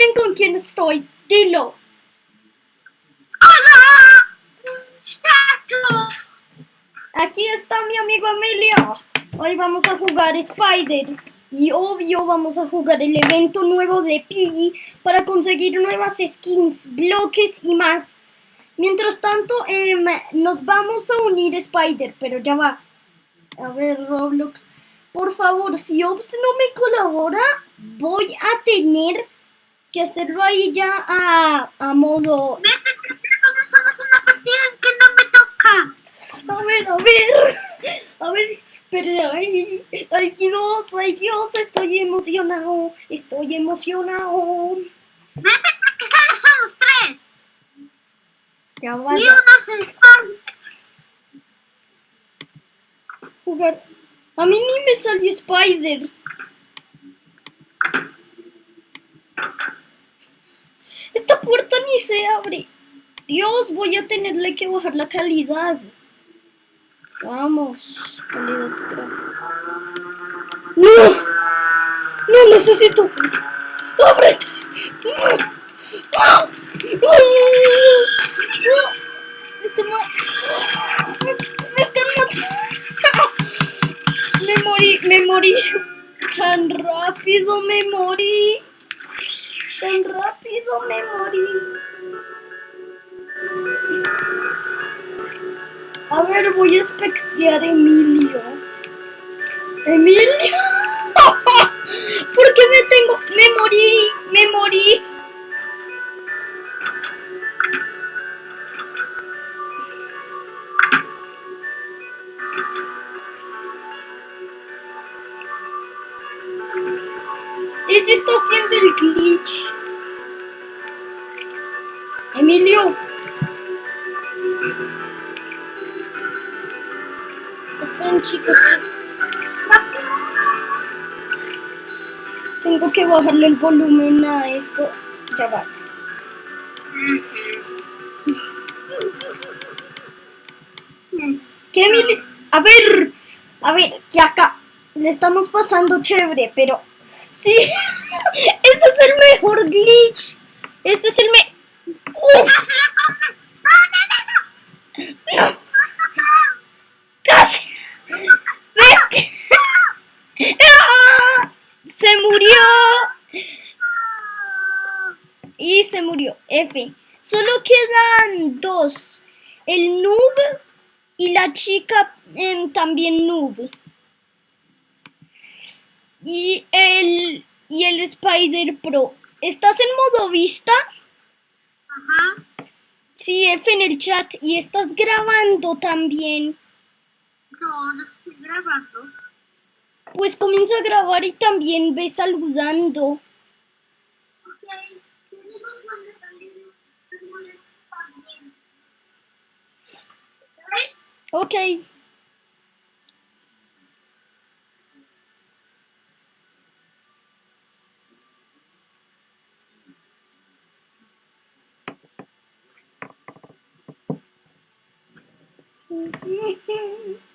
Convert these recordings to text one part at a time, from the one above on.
adivinen con quién estoy. Dilo. ¡Hola! Aquí está mi amigo Emilio. Hoy vamos a jugar Spider. Y obvio vamos a jugar el evento nuevo de Piggy para conseguir nuevas skins, bloques y más. Mientras tanto, em, nos vamos a unir Spider, pero ya va. A ver, Roblox. Por favor, si Ops no me colabora, voy a tener que hacerlo ahí ya a, a modo... Una partida que no me toca. A ver, a ver. A ver, pero ay, ay Dios, ay Dios, estoy emocionado. Estoy emocionado. Vete solo somos tres. Ya vaya jugar. A mí ni me salió Spider. Esta puerta ni se abre. Dios, voy a tenerle que bajar la calidad. Vamos, calidad gráfica. ¡No! ¡No necesito! ¡Me están ma- ¡Me están matando! ¡Me morí! ¡Me morí! ¡Tan rápido me morí! ¡Tan rápido me morí! A ver, voy a espectear a Emilio. ¡Emilio! ¿Por qué me tengo? ¡Me morí! ¡Me morí! Ella está haciendo el glitch. Emilio. Esperen chicos. Tengo que bajarle el volumen a esto. Ya va. ¿Qué Emilio? A ver. A ver, que acá le estamos pasando chévere, pero sí. Ese es el mejor glitch. Este es el me... ¡Uf! ¡No! ¡Casi! ¡Vete! ¡Se murió! Y se murió. F. Solo quedan dos. El noob y la chica em, también noob. Y el, y el Spider Pro. ¿Estás en modo vista? Ajá. Sí, F en el chat. Y estás grabando también. No, no estoy grabando. Pues comienza a grabar y también ve saludando. Ok. Tenemos donde también nos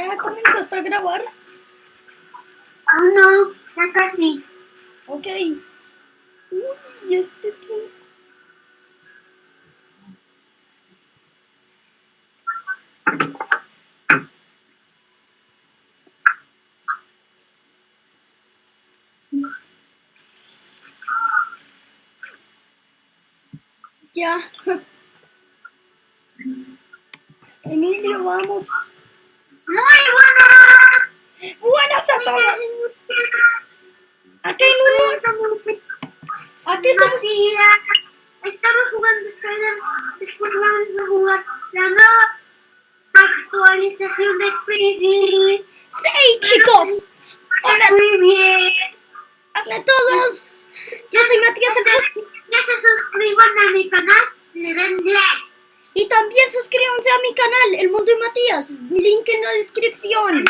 ¿Ya comenzaste a grabar? Ah, no, ya casi. Ok. Uy, este tiene... Ya. Emilio, vamos. Partida. estamos jugando. Después vamos a jugar la nueva actualización de Quidditch. ¡Sí, chicos! Hola, Muy bien. hola a todos. Yo soy Matías el Ya se suscriban a mi canal, le den like. y también suscríbanse a mi canal, El Mundo de Matías. Link en la descripción.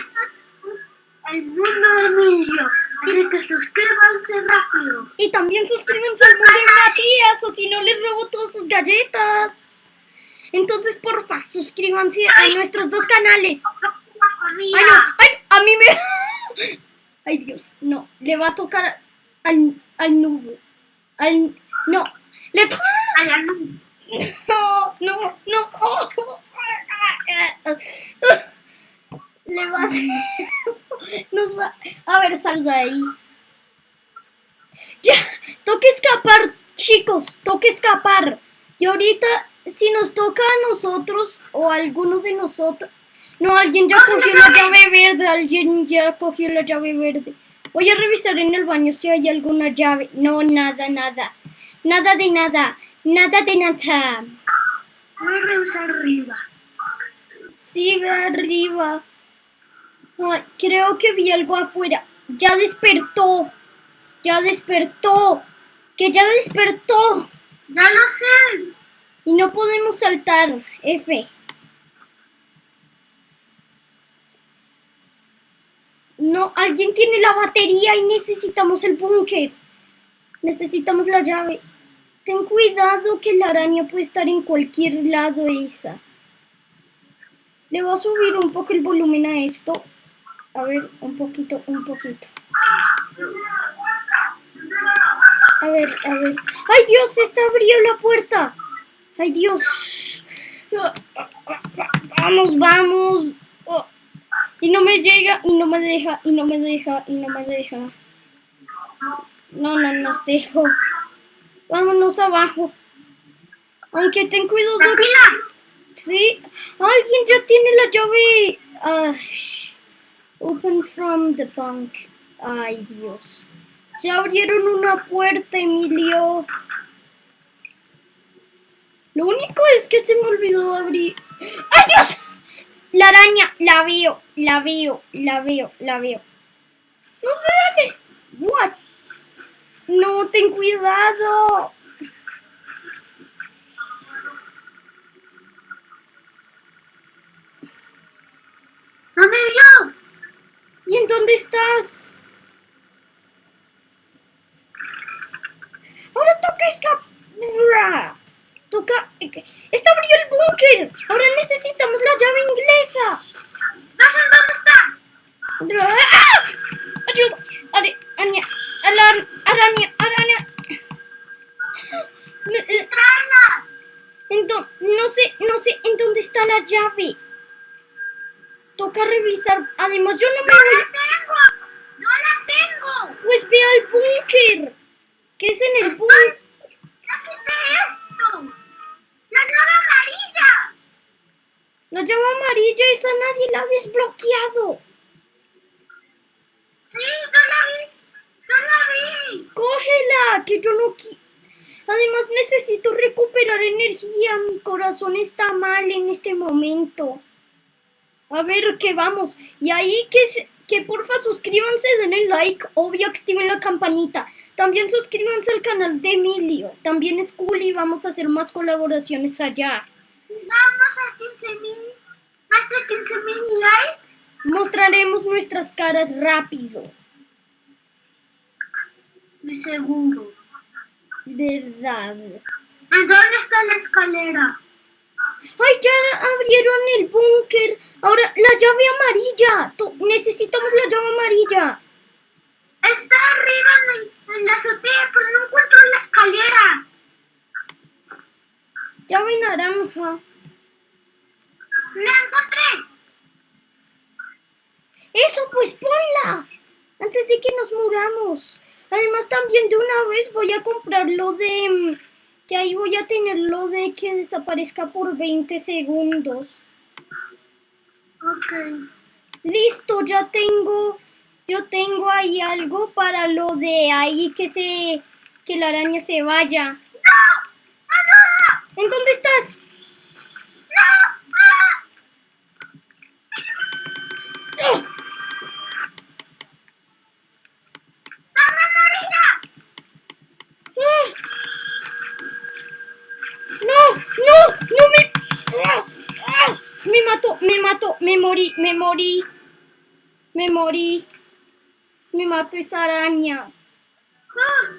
El mundo de Emilio. Así que suscríbanse rápido. Y también suscríbanse al Mundo de Matías, o si no les robo todas sus galletas. Entonces, porfa, suscríbanse a nuestros dos canales. Ay, no, ay, a mí me... Ay, Dios, no, le va a tocar al, al nudo. Al... No, le to- A la luz. No, no, no. Le va a hacer... Nos va... A ver, salga ahí. Ya, toca escapar, chicos, toca escapar. Y ahorita, si nos toca a nosotros o a alguno de nosotros... No, alguien ya cogió la llave verde, alguien ya cogió la llave verde. Voy a revisar en el baño si hay alguna llave. No, nada, nada. Nada de nada. Nada de nada. Voy a revisar arriba. Sí, ve arriba. Ay, creo que vi algo afuera. Ya despertó. Ya despertó. Que ya despertó. Ya lo sé. Y no podemos saltar. F. No, alguien tiene la batería y necesitamos el búnker. Necesitamos la llave. Ten cuidado que la araña puede estar en cualquier lado esa. Le voy a subir un poco el volumen a esto. A ver, un poquito, un poquito. A ver, a ver. ¡Ay, Dios! ¡Está abrió la puerta! ¡Ay, Dios! Vamos, vamos. Oh. Y no me llega, y no me deja, y no me deja, y no me deja. No, no nos dejo. Vámonos abajo. Aunque ten cuidado. Sí, alguien ya tiene la llave. Sh- open from the bank. Ay, Dios. Ya abrieron una puerta, Emilio. Lo único es que se me olvidó abrir. ¡Ay, Dios! La araña, la veo, la veo, la veo, la veo. No sé dónde. What? No, ten cuidado. No me vio. ¿Y en dónde estás? Ahora toca escapar. Toca... ¡Está abrió el búnker! Ahora necesitamos la llave inglesa. Dónde está. ¡Ah! ¡Ayuda! Are- araña, alar- araña, araña. Eh, Tráela. no sé, no sé en dónde está la llave. Toca revisar. Además, yo no me No voy. la tengo. No la tengo. Pues ve al búnker. ¿Qué es en el búnker? Ya quité esto. La llave amarilla. La llave amarilla, esa nadie la ha desbloqueado. Sí, no la vi. No la vi. Cógela, que yo no qui- Además necesito recuperar energía. Mi corazón está mal en este momento. A ver, ¿qué vamos? Y ahí que, que porfa suscríbanse, denle like, obvio activen la campanita. También suscríbanse al canal de Emilio. También es cool y vamos a hacer más colaboraciones allá. Vamos a 15 mil. Más de 15 mil likes. Mostraremos nuestras caras rápido. Mi seguro. ¿Verdad? ¿En dónde está la escalera? ¡Ay, ya abrieron el búnker! Ahora, la llave amarilla. Necesitamos la llave amarilla. Está arriba en, en la azotea, pero no encuentro la escalera. Llave naranja. ¡La encontré! Eso, pues ponla. Antes de que nos muramos. Además, también de una vez voy a comprar lo de... Que ahí voy a tener lo de que desaparezca por 20 segundos. Ok. Listo, ya tengo... Yo tengo ahí algo para lo de ahí que se... Que la araña se vaya. ¡No! ¿En dónde estás? ¡Oh! ¡Ah! No, no, no me... ¡Ah! ¡Ah! Me mató, me mató, me morí, me morí. Me morí. Me mató esa araña. ¡Ah!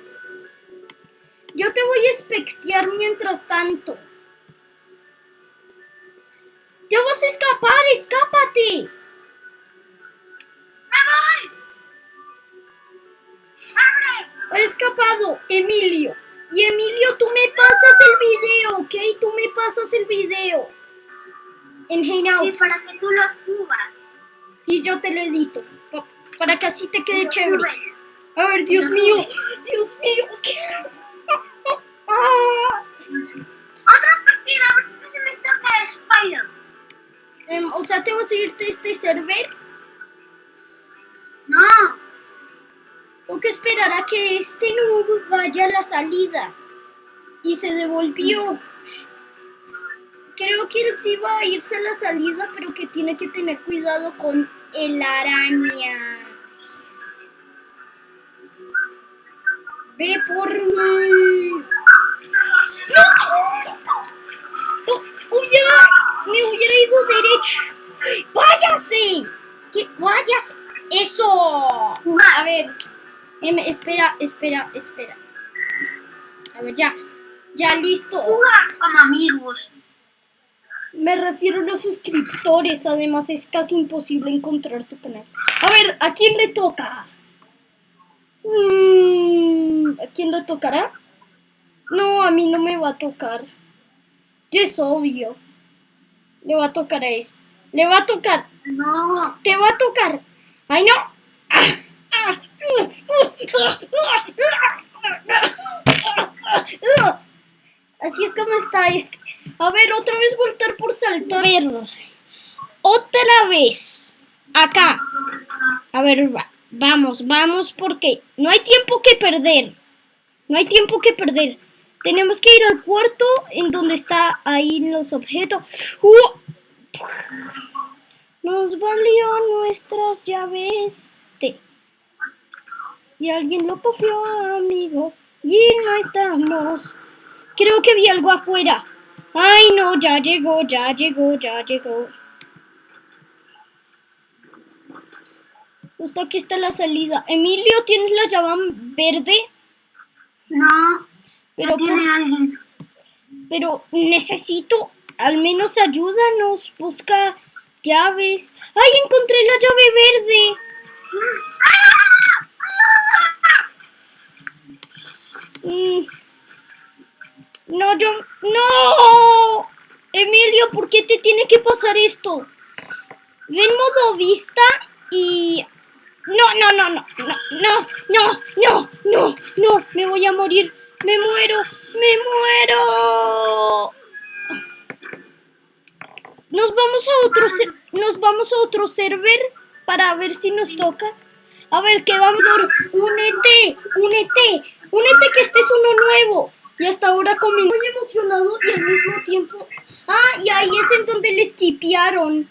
Yo te voy a espectear mientras tanto. ¡Ya vas a escapar! ¡Escápate! ¡Me voy! ¡Abre! Ha escapado Emilio. Y Emilio, tú me pasas el video, ¿ok? Tú me pasas el video. En Sí, Hangouts. para que tú lo subas. Y yo te lo edito. pa- Para que así te quede chévere. subes. A ver, Dios mío. subes. Dios mío. ¿qué? Otra partida, a ver si se me toca Spider. Em, o sea, ¿te vas a irte a este server? No. Tengo que esperar a que este noob vaya a la salida. Y se devolvió. Creo que él sí va a irse a la salida, pero que tiene que tener cuidado con el araña. Ve por mí. ¡No! No, me hubiera ido derecho. ¡Váyase! ¡Váyase! ¡Eso! A ver, em, espera, espera, espera. A ver, ya. Ya listo. Como amigos. Me refiero a los suscriptores. Además, es casi imposible encontrar tu canal. A ver, ¿a quién le toca? Mm, ¿A quién le tocará? No, a mí no me va a tocar. Ya es obvio. Le va a tocar a este. Le va a tocar. No. Te va a tocar. ¡Ay, no! Así es como está este. A ver, otra vez voltar por saltar. A ver, otra vez. Acá. A ver, va- vamos, vamos, porque no hay tiempo que perder. No hay tiempo que perder. Tenemos que ir al cuarto en donde está ahí los objetos. ¡Uh! Nos valió nuestras llaves. Te. Y alguien lo cogió, amigo. Y no estamos. Creo que vi algo afuera. Ay, no, ya llegó, ya llegó, ya llegó. Justo aquí está la salida. Emilio, ¿tienes la llave verde? No. Pero, no tiene alguien. pero necesito, al menos ayúdanos, busca llaves. ¡Ay, encontré la llave verde! Mm. No, yo... ¡No! Emilio, ¿por qué te tiene que pasar esto? Ve en modo vista y... No, no, no, no, no, no, no, no, no, no, me voy a morir, me muero, me muero. Nos vamos a otro, nos vamos a otro server para ver si nos toca. A ver, que vamos, únete, únete, únete que este es uno nuevo. Y hasta ahora comí muy emocionado y al mismo tiempo... Ah, y ahí es en donde le esquipearon.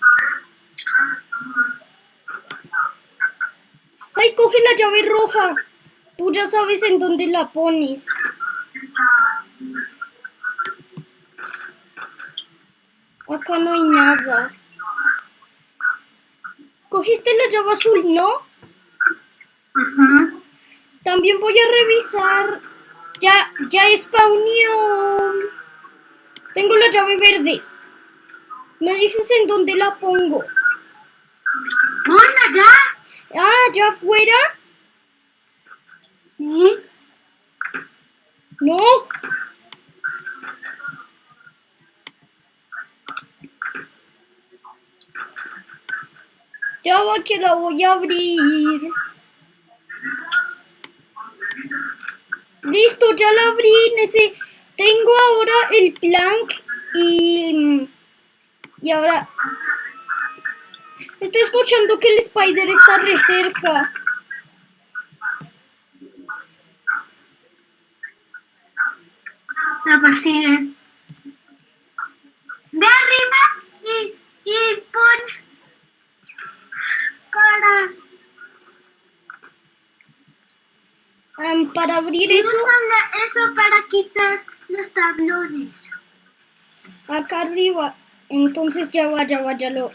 Ay, coge la llave roja. Tú ya sabes en dónde la pones. Acá no hay nada. Cogiste la llave azul, ¿no? También voy a revisar. Ya, ya spawnió. Tengo la llave verde. Me dices en dónde la pongo. Ponla ya. Ah, ya afuera. Sí. No. Ya va que la voy a abrir. Listo, ya la abrí. Ese. Tengo ahora el plank y... Y ahora... Estoy escuchando que el spider está re cerca. La persigue. ¿De arriba? Para abrir eso, eso para quitar los tablones. acá arriba. Entonces ya va, ya va, ya lo...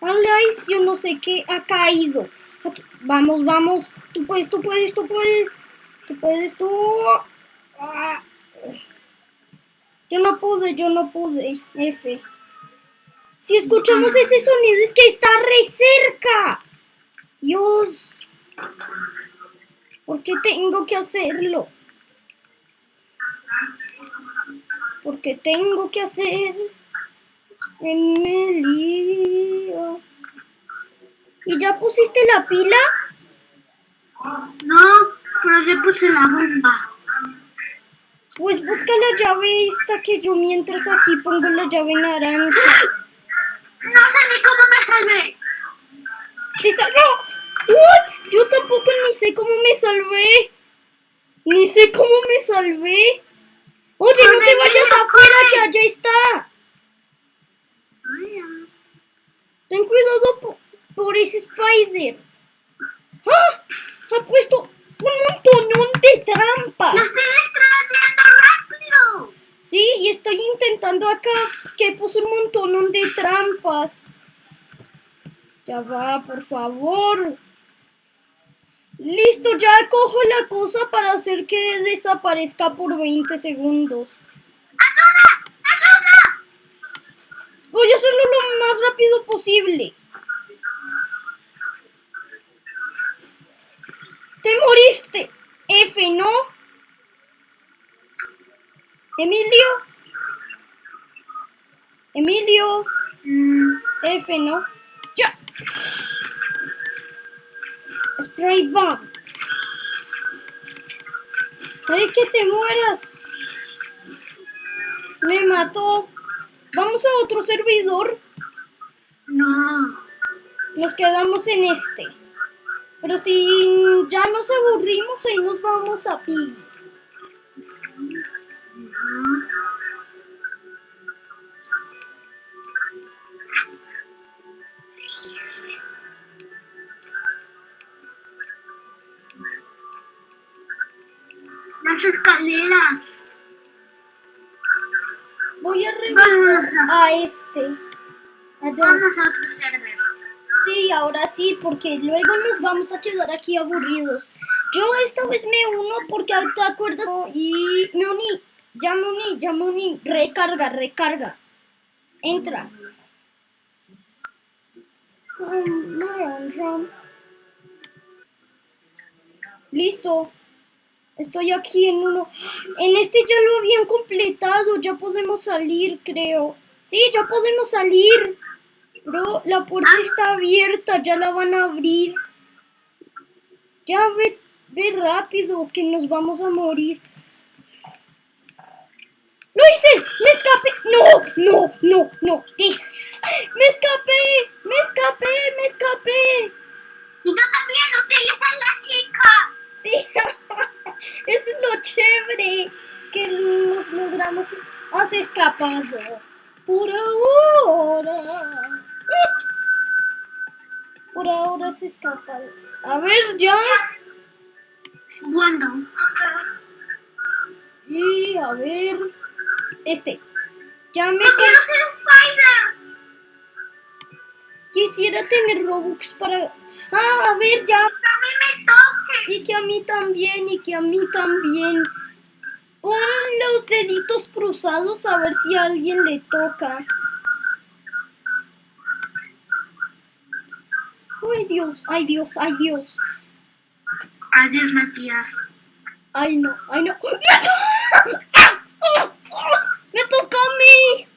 Alice, yo no sé qué ha caído. Aquí, Vamos, vamos. Tú puedes, tú puedes, tú puedes. Tú puedes, tú. Ah. Yo no pude, yo no pude. F. Si escuchamos ese sonido es que está re cerca. Dios. ¿Por qué tengo que hacerlo? ¿Por qué tengo que hacer? Emilio. ¿Y ya pusiste la pila? No, pero yo puse la bomba. Pues busca la llave esta que yo mientras aquí pongo la llave naranja. No sé ni cómo me salvé. ¡Te salvó! ¿What? Yo tampoco ni sé cómo me salvé. Ni sé cómo me salvé. Oye, no te vayas afuera que allá está. Ten cuidado po- por, ese spider. ¡Ah! Ha puesto un montonón de trampas. ¡Lo estoy extrañando rápido! Sí, y estoy intentando acá que puso un montón de trampas. Ya va, por favor. Listo, ya cojo la cosa para hacer que desaparezca por 20 segundos. Voy a hacerlo lo más rápido posible. Te moriste. F, ¿no? Emilio. Emilio. Mm, F, ¿no? Ya. Spray bomb. ¡Ay, que te mueras! Me mató. Vamos a otro servidor. no. Nos quedamos en este. Pero si ya nos aburrimos, ahí nos vamos a pi. Las escaleras. Voy a regresar a este. Vamos a otro server. Sí, ahora sí, porque luego nos vamos a quedar aquí aburridos. Yo esta vez me uno porque te acuerdas y me uní, ya me uní, ya me uní. Recarga, recarga. Entra. Listo. Estoy aquí en uno. En este ya lo habían completado. Ya podemos salir, creo. Sí, ya podemos salir. Bro, la puerta está abierta. Ya la van a abrir. Ya ve, ve rápido que nos vamos a morir. ¡Lo hice! ¡Me escapé! ¡No! ¡No! ¡No! ¡No! ¿Qué? ¡Me escapé! ¡Me escapé! ¡Me escapé! Y yo también utilicé la chica. Sí, eso es lo chévere que nos logramos. Has escapado. Por ahora. Por ahora has escapado. A ver, ya. Bueno. Y a ver. Este. Ya me quiero ser un spider. Quisiera tener Robux para. Ah, a ver, ya. A mí me toque. Y que a mí también, y que a mí también. Pon los deditos cruzados a ver si a alguien le toca. Ay Dios, ay Dios, ay Dios. Adiós, Matías. Ay no, ay no. ¡Me, to- ¡Ah! ¡Ah! ¡Ah! ¡Me toca a mí!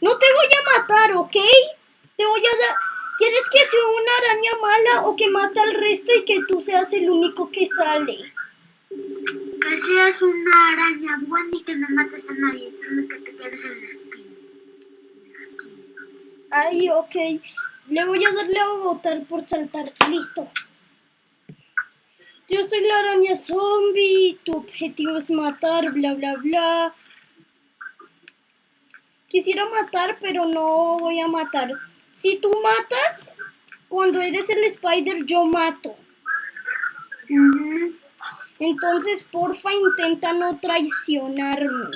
No te voy a matar, ¿ok? Te voy a dar... ¿Quieres que sea una araña mala o que mate al resto y que tú seas el único que sale? Que seas una araña buena y que no mates a nadie, solo que te quedes en la espina. Ay, ok. Le voy a darle a votar por saltar. Listo. Yo soy la araña zombie. Tu objetivo es matar, bla, bla, bla. Quisiera matar, pero no voy a matar. Si tú matas, cuando eres el spider, yo mato. Entonces, porfa, intenta no traicionarme.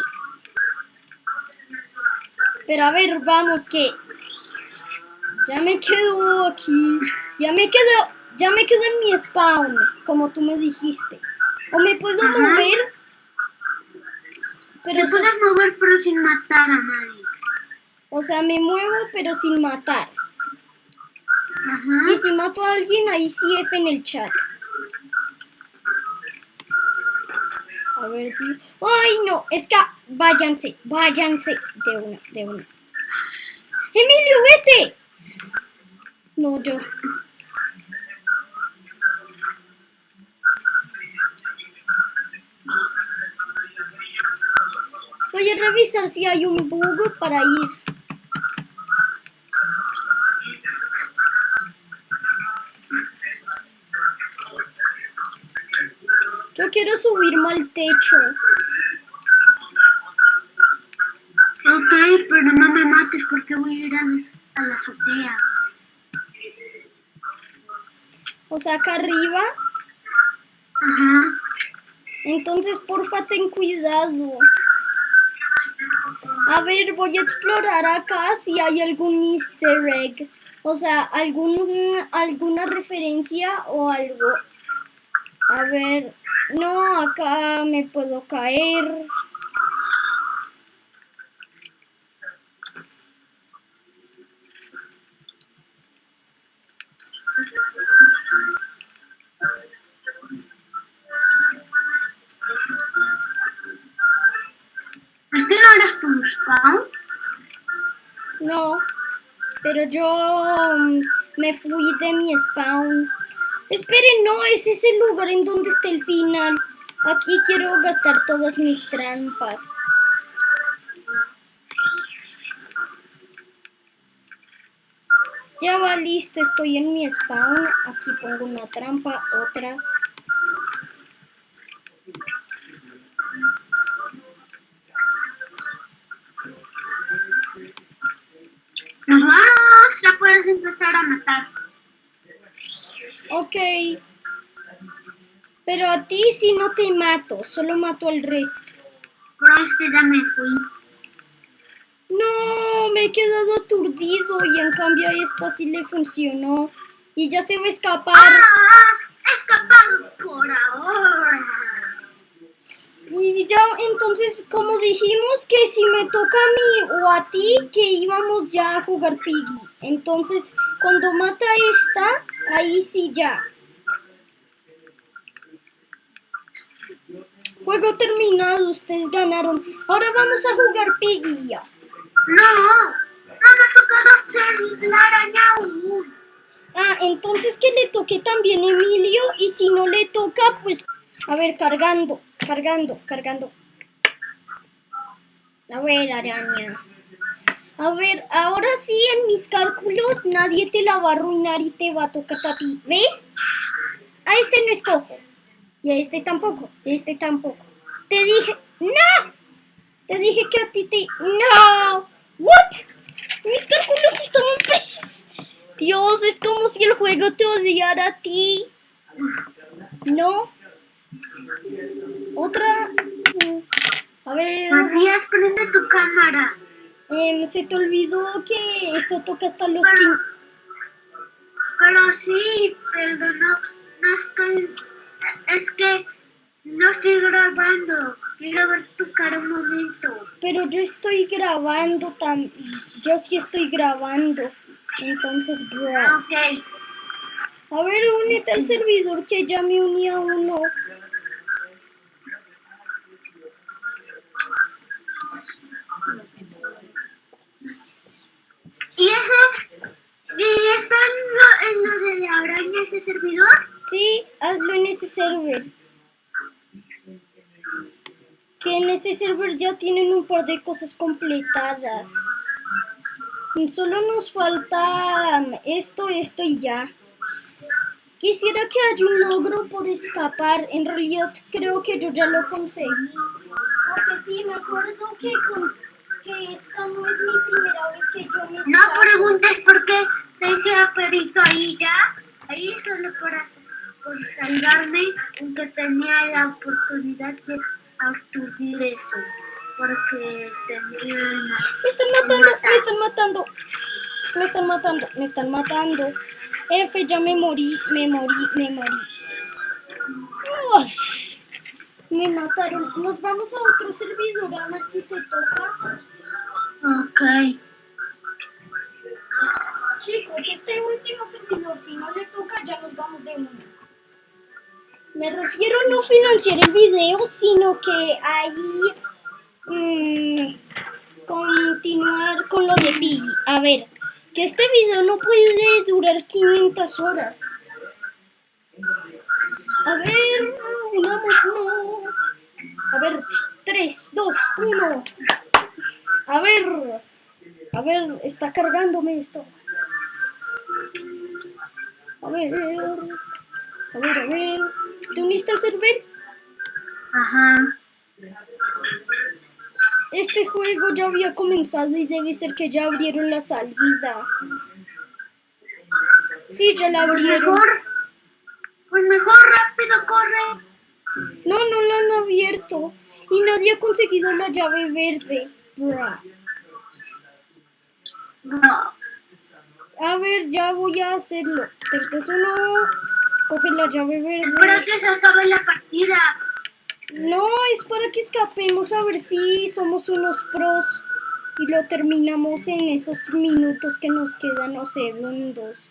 Pero a ver, vamos, que ya me quedo aquí. Ya me quedo, ya me quedo en mi spawn, como tú me dijiste. O me puedo Ajá. mover. Te Pero, so- puedes mover pero sin matar a nadie. O sea, me muevo, pero sin matar. Ajá. Y si mato a alguien, ahí sí F en el chat. A ver, di- ¡Ay, no! Es que váyanse, váyanse. De una, de una. ¡Emilio, vete! No, yo. Voy a revisar si hay un bug para ir. Yo quiero subirme al techo. Ok, pero no me mates porque voy a ir a, a la azotea. O sea, acá arriba. Ajá. Entonces, porfa, ten cuidado. A ver, voy a explorar acá si hay algún easter egg. O sea, algún, alguna referencia o algo. A ver, no, acá me puedo caer. ¿Es que no eres tu spawn? No, pero yo mm, me fui de mi spawn. Esperen, no, es el lugar en donde está el final. Aquí quiero gastar todas mis trampas. Ya va listo, estoy en mi spawn. Aquí pongo una trampa, otra. Vamos, ya puedes empezar a matar. Ok. Pero a ti sí no te mato, solo mato al resto. Pero es que ya me fui. No, me he quedado aturdido y en cambio a esta sí le funcionó. Y ya se va a escapar. ¡Ah! ¡Has escapado por ahora! Y ya, entonces, como dijimos que si me toca a mí o a ti, que íbamos ya a jugar Piggy. Entonces, cuando mata a esta, ahí sí ya. Juego terminado, ustedes ganaron. Ahora vamos a jugar Piggy. ¡No! ¡No me ha tocado hacer la araña aún! Ah, entonces que le toque también Emilio y si no le toca, pues, a ver, cargando, cargando, cargando. A ver, araña. A ver, ahora sí en mis cálculos nadie te la va a arruinar y te va a tocar a ti. ¿Ves? A este no escojo. Y a este tampoco. Y a este tampoco. Te dije, no. Te dije que a ti te... No. What? Mis cálculos estaban pres. Dios, es como si el juego te odiara a ti. No. Otra. A ver. Matías, prende tu cámara. Em, se te olvidó que eso toca hasta los Pero, 15. pero sí, pero no, no estoy... Es que no estoy grabando. Quiero ver tu cara un momento. Pero yo estoy grabando tam Yo sí estoy grabando. Entonces, bro. Ok. A ver, únete al servidor que ya me uní a uno. ¿Y ese? ¿Y está en lo, en lo de la araña ese servidor? Sí, hazlo en ese server. Que en ese server ya tienen un par de cosas completadas. Solo nos falta um, esto, esto y ya. Quisiera que haya un logro por escapar. En realidad creo que yo ya lo conseguí. Porque sí, me acuerdo que, con, que esta no es mi primera vez que yo me No preguntes por qué dejé a Perito ahí ya. Ahí solo hacer. Por salvarme, aunque tenía la oportunidad de absturbir eso. Porque tenían... Me están matando, me están matando. Me están matando, me están matando. F, ya me morí, me morí, me morí. Uf, me mataron. Nos vamos a otro servidor a ver si te toca. Ok. Chicos, este último servidor, si no le toca, ya nos vamos de uno. Me refiero a no financiar el video, sino que ahí mm, continuar con lo de Piggy. A ver, que este video no puede durar 500 horas. A ver, no. A ver, 3, 2, 1. A ver, a ver, está cargándome esto. A ver, a ver, a ver. ¿Te uniste al server? Ajá. Este juego ya había comenzado y debe ser que ya abrieron la salida. Sí, ya la Pues abrieron. mejor, pues mejor rápido corre. No, no la han abierto. Y nadie ha conseguido la llave verde. A ver, ya voy a hacerlo. 3, 2, 1. Coge la llave verde. que se acabe la partida. No, es para que escapemos a ver si somos unos pros. Y lo terminamos en esos minutos que nos quedan o segundos.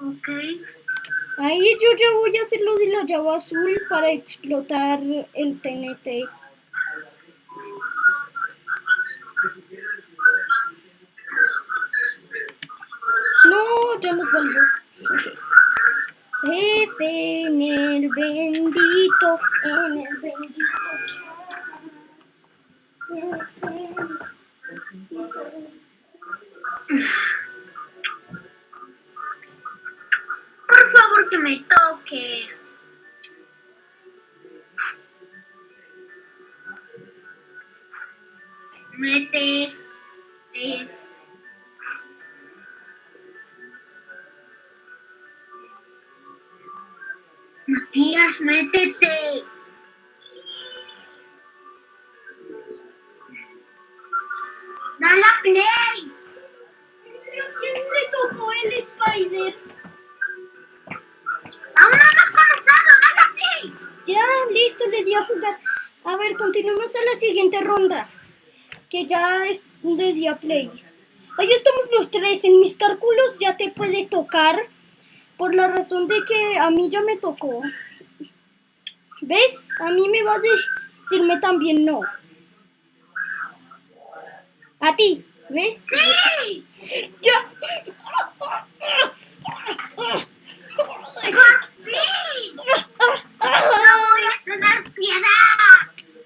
Ok. Ahí yo ya voy a hacer lo de la llave azul para explotar el TNT. No, ya nos valió. F en el bendito, en el bendito. F en el bendito. Por favor que me toque. Mete. eh. Matías, métete. Dale a play. ¿A quién le tocó el Spider? Aún no hemos comenzado, dale a play. Ya, listo, le di a jugar. A ver, continuemos a la siguiente ronda. Que ya es de día play. Ahí estamos los tres. En mis cálculos ya te puede tocar. Por la razón de que a mí ya me tocó. ¿Ves? A mí me va a decirme también no. A ti, ¿ves? Sí. Ya.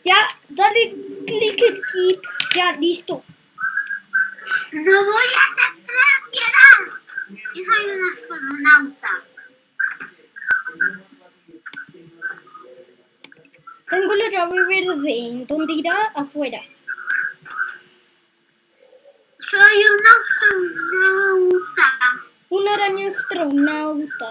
Ya, dale clic skip. Ya, listo. No voy a. Yo soy un astronauta. Tengo la llave verde. ¿En dónde irá? Afuera. Soy un astronauta. Una araña astronauta.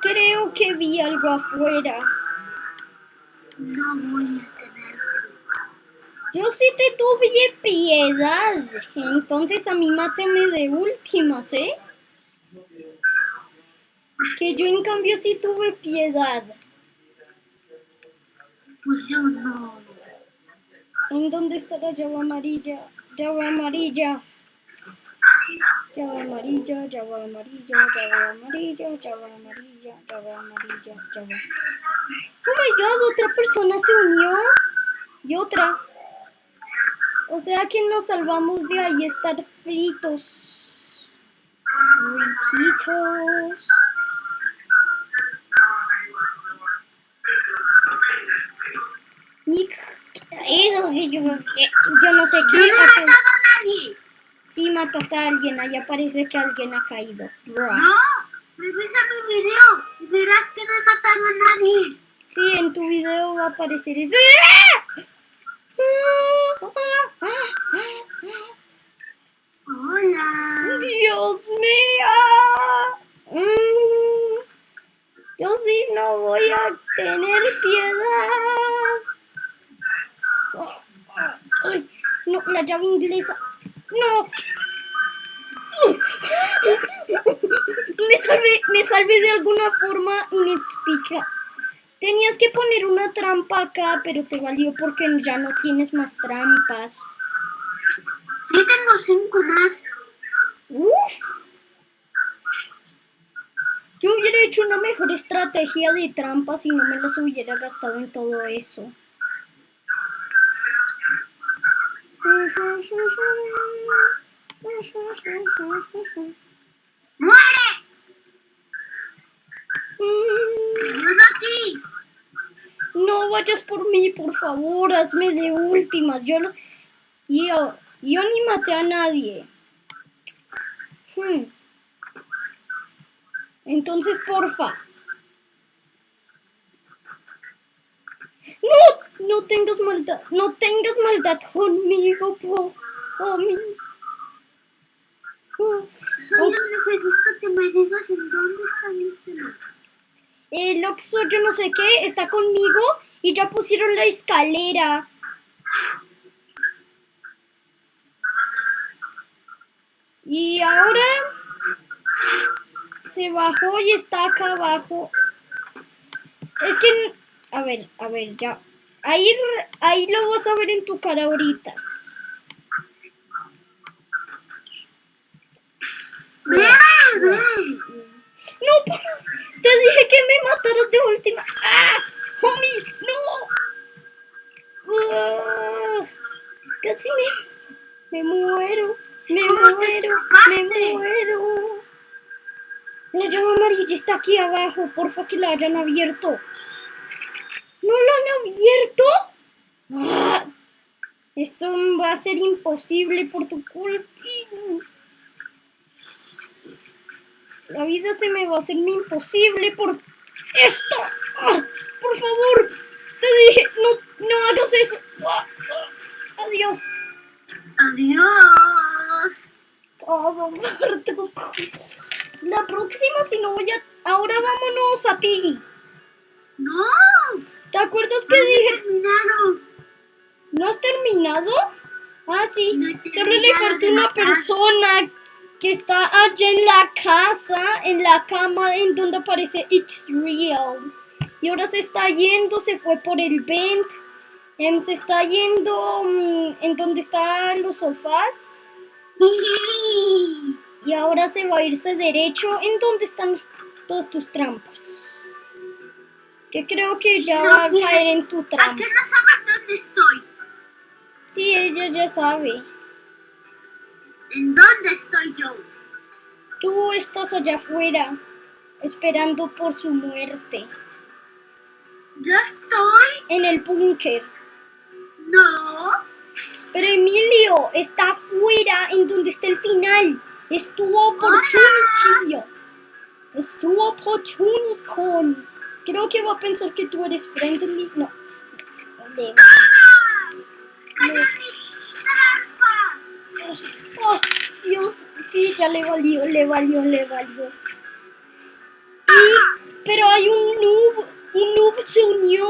Creo que vi algo afuera. No voy a Yo sí te tuve piedad. Entonces a mí máteme de últimas, ¿eh? Que yo en cambio sí tuve piedad. Pues yo no. ¿En dónde está la llave amarilla? Llave amarilla. Llave amarilla, llave amarilla, llave amarilla, llave amarilla, llave amarilla, llave. Oh my god, otra persona se unió. Y otra. O sea que nos salvamos de ahí estar fritos. Frititos. Nick. eh, Yo yo no sé Yo qué. no he matado a nadie. Sí, mataste a alguien. Ahí aparece que alguien ha caído. Bruh. No. Revisa mi video y verás que no he matado a nadie. Sí, en tu video va a aparecer eso. Hola. Dios mío. Mm, yo sí no voy a tener piedad. Ay, no, la llave inglesa. No. Me salvé, me salvé de alguna forma inexplicable. Tenías que poner una trampa acá, pero te valió porque ya no tienes más trampas. Sí, tengo cinco más. Uf. Yo hubiera hecho una mejor estrategia de trampas y no me las hubiera gastado en todo eso. ¡Muere! No vayas por mí, por favor, hazme de últimas. Yo, lo- yo, yo ni maté a nadie. Hmm. Entonces, porfa. No, no tengas maldad, no tengas maldad conmigo, po, homie. Oh, Solo necesito que me digas en dónde está mi cena. El Oxo, yo no sé qué, está conmigo y ya pusieron la escalera. Y ahora se bajó y está acá abajo. Es que, a ver, a ver, ya. Ahí, ahí lo vas a ver en tu cara ahorita. No, por- te dije que me mataras de última. ¡Ah! ¡Homie! ¡No! Ah, casi me, me muero. Me ¿Cómo te muero. Me muero. La llama amarilla está aquí abajo. Porfa que la hayan abierto. ¿No la han abierto? Ah, esto va a ser imposible por tu culpa. La vida se me va a hacer imposible por esto. Ah, por favor, te dije, no, no hagas eso. Ah, ah, adiós. ¡Adiós! Todo muerto. La próxima, si no voy a... Ahora vámonos a Piggy. ¡No! ¿Te acuerdas que ¡No dije... terminado! ¿No has terminado? Ah, sí. No Solo le falta una persona que está allá en la casa, en la cama, en donde aparece It's Real. Y ahora se está yendo, se fue por el vent. Em, se está yendo mm, en donde están los sofás. Y ahora se va a irse derecho en donde están todas tus trampas. Que creo que ya No, va a caer en tu ¿A trampa. qué no sabes dónde estoy? Sí, ella ya sabe. ¿En dónde estoy yo? Tú estás allá afuera, esperando por su muerte. ¿Yo estoy? En el búnker. No. Pero Emilio está afuera, en donde está el final. Es tu opportunity. Es tu opportunity. Creo que va a pensar que tú eres friendly. No. ¡Cayó mi trampa! Oh, Dios, sí, ya le valió, le valió, le valió. Y, pero hay un noob, un noob se unió.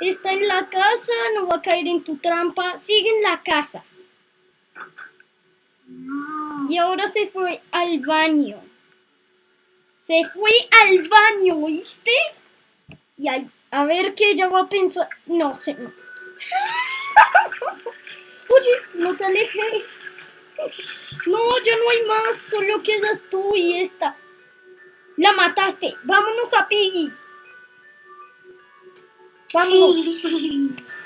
Está en la casa, no va a caer en tu trampa. Sigue en la casa. Y ahora se fue al baño. Se fue al baño, ¿oíste? Y ahí, a ver qué ella va a pensar. No sé. Oye, no te alejes. No, ya no hay más, solo quedas tú y esta. La mataste. Vámonos a Piggy. Vámonos.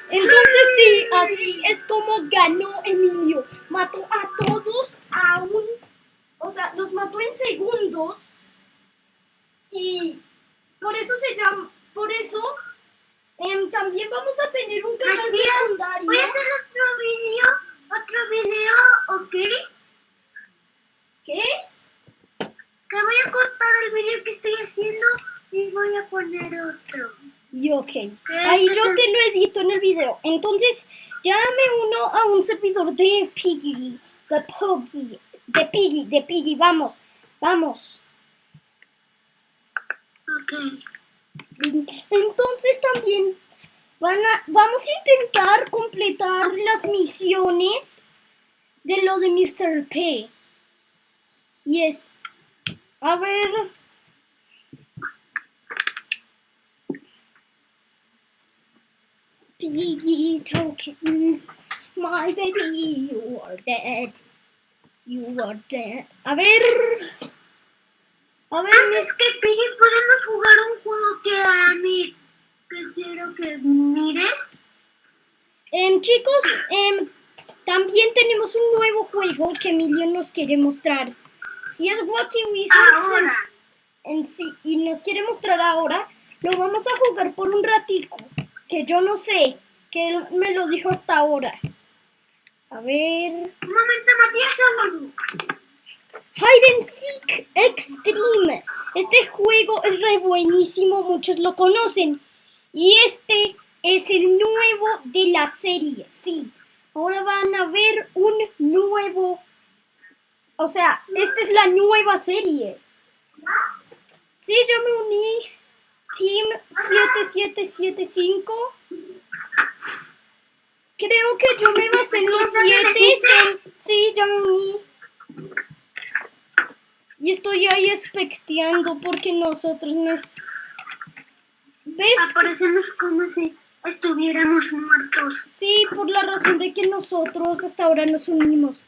Entonces sí, así es como ganó Emilio. Mató a todos a. O sea, los mató en segundos. Y por eso se llama... Por eso em, también vamos a tener un canal Matías, secundario. Voy a hacer otro video, otro video, ¿ok? ¿Qué? Que voy a cortar el video que estoy haciendo y voy a poner otro. Y ok. Ahí yo te lo edito en el video. Entonces, ya me uno a un servidor de Piggy, de Poggy. de Piggy, de Piggy, vamos, vamos. Ok. Entonces también van a, vamos a intentar completar las misiones de lo de Mr. P. Y es, a ver, Piggy tokens, my baby, you are dead. You are dead. A ver, a ver, Antes mis... que Piggy, podemos jugar un juego que a mí que quiero que mires. Em, chicos, em, también tenemos un nuevo juego que Emilio nos quiere mostrar. Si es Wacky Wizards en, en sí y nos quiere mostrar ahora, lo vamos a jugar por un ratico, que yo no sé, que él me lo dijo hasta ahora. A ver... Un momento, Matías. Hide and Seek Extreme. Este juego es re buenísimo, muchos lo conocen. Y este es el nuevo de la serie, sí. Ahora van a ver un nuevo... O sea, esta es la nueva serie. Sí, yo me uní. Team 7775. Creo que yo me basé en los 7. Sí, ya me uní. Y estoy ahí expecteando porque nosotros no es... ¿Ves? Aparecemos como si estuviéramos muertos. Sí, por la razón de que nosotros hasta ahora nos unimos.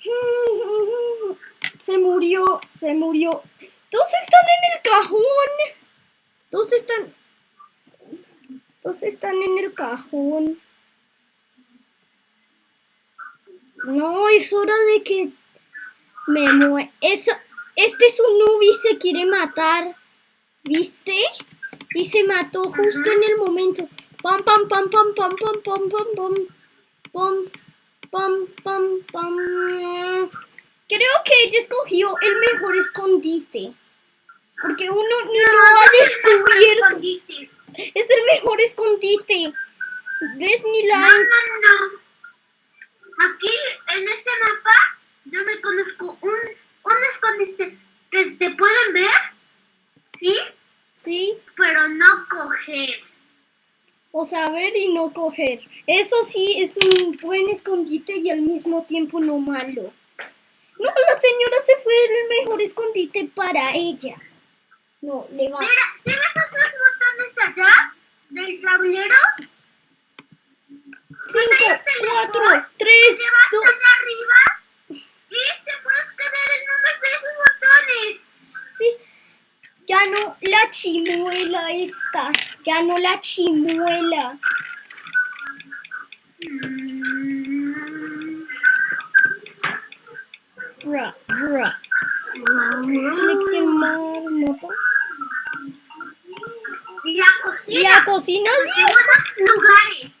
Se murió, se murió. Dos están en el cajón. Dos están... Dos están en el cajón. No, es hora de que me. Eso... Este es un y se quiere matar. ¿Viste? Y se mató justo en el momento. Pam, pam, pam, pam, pam, pam, pam, pam, pam. Pam, pam, pam, pam. Creo que ella escogió el mejor escondite. Porque uno ni lo ha descubierto. Escondite. Es el mejor escondite. ¿Ves? Ni la... No, no, no. Aquí, en este mapa, yo me conozco un, un escondite que te pueden ver, ¿sí? Sí. Pero no coger. O saber y no coger. Eso sí es un buen escondite y al mismo tiempo no malo. No, la señora se fue el mejor escondite para ella. No, le va. Mira, ¿sí ves esos botones allá del tablero? Cinco, cuatro, Te tres, vas dos. allá arriba y te puedes quedar en uno de esos botones. Sí. Ya no la chimuela esta. Ya no la chimuela. Bra, bra. Seleccionar mapa. La cocina. La cocina.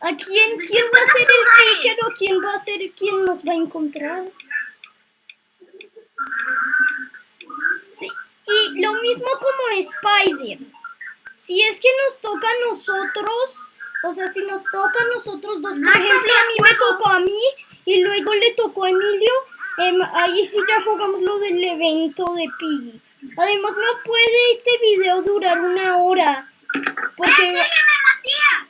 ¿A quién, quién va a ser el seeker o quién va a ser quien nos va a encontrar? Sí, y lo mismo como Spider. Si es que nos toca a nosotros, o sea, si nos toca a nosotros dos, por No, ejemplo, a mí me tocó a mí y luego le tocó a Emilio, em, ahí sí ya jugamos lo del evento de Piggy. Además, no puede este video durar una hora. Porque... ¡Sígueme, Matías!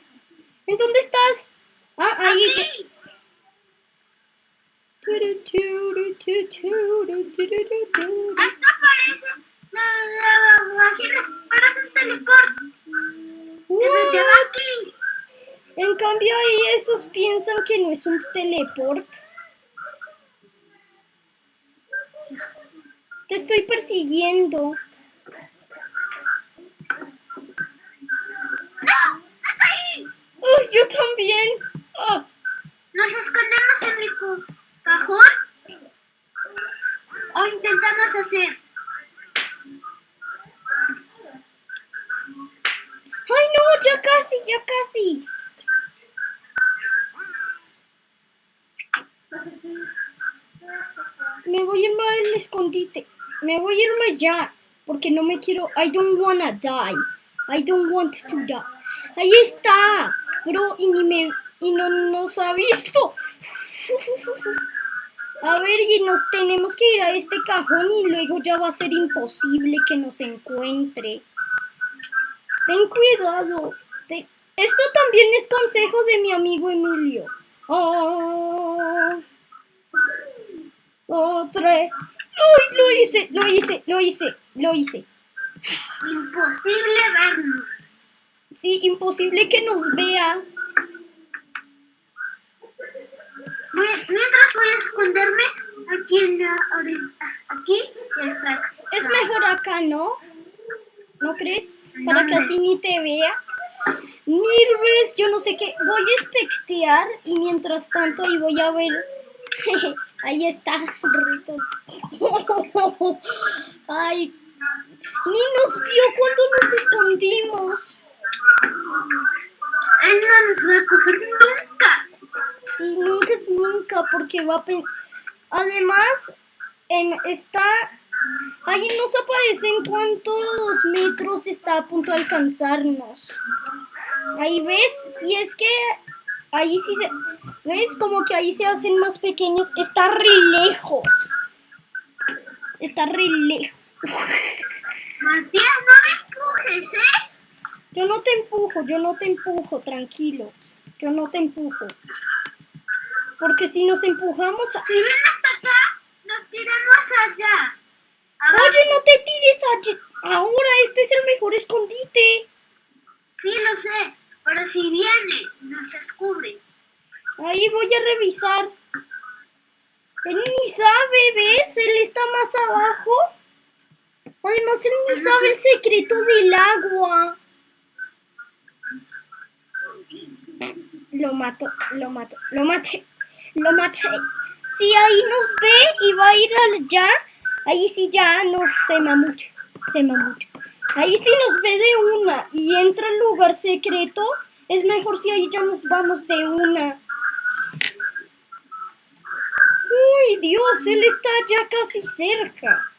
¿En dónde estás? Ah, ahí. Hasta parece. No, En cambio, ahí esos piensan que no es un teleport. Te estoy persiguiendo. ¡No! ¡Hasta ahí! ¡Oh, yo también! Ah. ¡Nos escondemos, Enrico! Cajón. O intentamos hacer... Ay, no, ya casi, ya casi. Me voy a irme al escondite. Me voy a irme ya. Porque no me quiero. I don't wanna die. I don't want to die. Ahí está. Bro, y ni me. Y no nos ha visto. A ver, y nos tenemos que ir a este cajón y luego ya va a ser imposible que nos encuentre. Ten cuidado. Esto también es consejo de mi amigo Emilio. Oh. Otra. Uy, lo hice, lo hice, lo hice, lo hice. Imposible vernos. Sí, imposible que nos vea. Voy- mientras voy a esconderme aquí en la orilla. Aquí y acá. Es mejor acá, ¿no? ¿No crees? Para que así ni te vea. Nirves, yo no sé qué. Voy a espectear y mientras tanto ahí voy a ver. ahí está, Rito. Ay, ni nos vio cuando nos escondimos. Él no nos va a coger nunca. Sí, nunca es nunca, porque va a... Además, em, está... Ahí nos aparecen cuántos metros está a punto de alcanzarnos. Ahí ves, si es que... Ahí sí se... ¿Ves? Como que ahí se hacen más pequeños. Está re lejos. Está re lejos. Matías, no me empujes, ¿eh? Yo no te empujo, yo no te empujo, tranquilo. Yo no te empujo. Porque si nos empujamos... a- Si vienes hasta acá, nos tiramos allá. Oye, no te tires allí. Ahora, este es el mejor escondite. sí lo sé, pero si viene, nos descubre. Ahí voy a revisar. Él ni sabe, ¿ves? Él está más abajo. Además, él ni sabe el secreto del agua. Lo mato, lo mato, lo maté, lo maté. Si ahí nos ve y va a ir allá, ahí sí ya nos se mucho, se mucho. Ahí sí nos ve de una y entra al lugar secreto, es mejor si ahí ya nos vamos de una. Uy, Dios, él está ya casi cerca.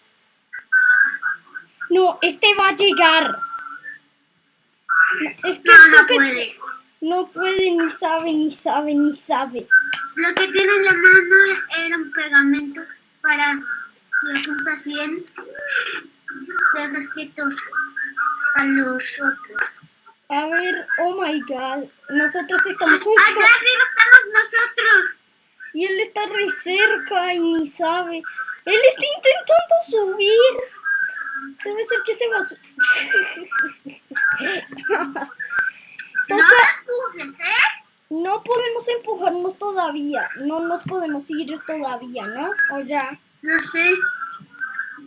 No, este va a llegar. Es que No, esto no que puede. No puede, ni sabe, ni sabe, ni sabe. Lo que tiene en la mano eran pegamentos para que juntas bien de resquietos a los otros. A ver, oh my god. Nosotros estamos justo. Allá arriba estamos nosotros. Y él está re cerca y ni sabe. Él está intentando subir. Debe ser que se va a subir. No Toca. empujes, ¿eh? No podemos empujarnos todavía. No nos podemos ir todavía, ¿no? O ya. No sé.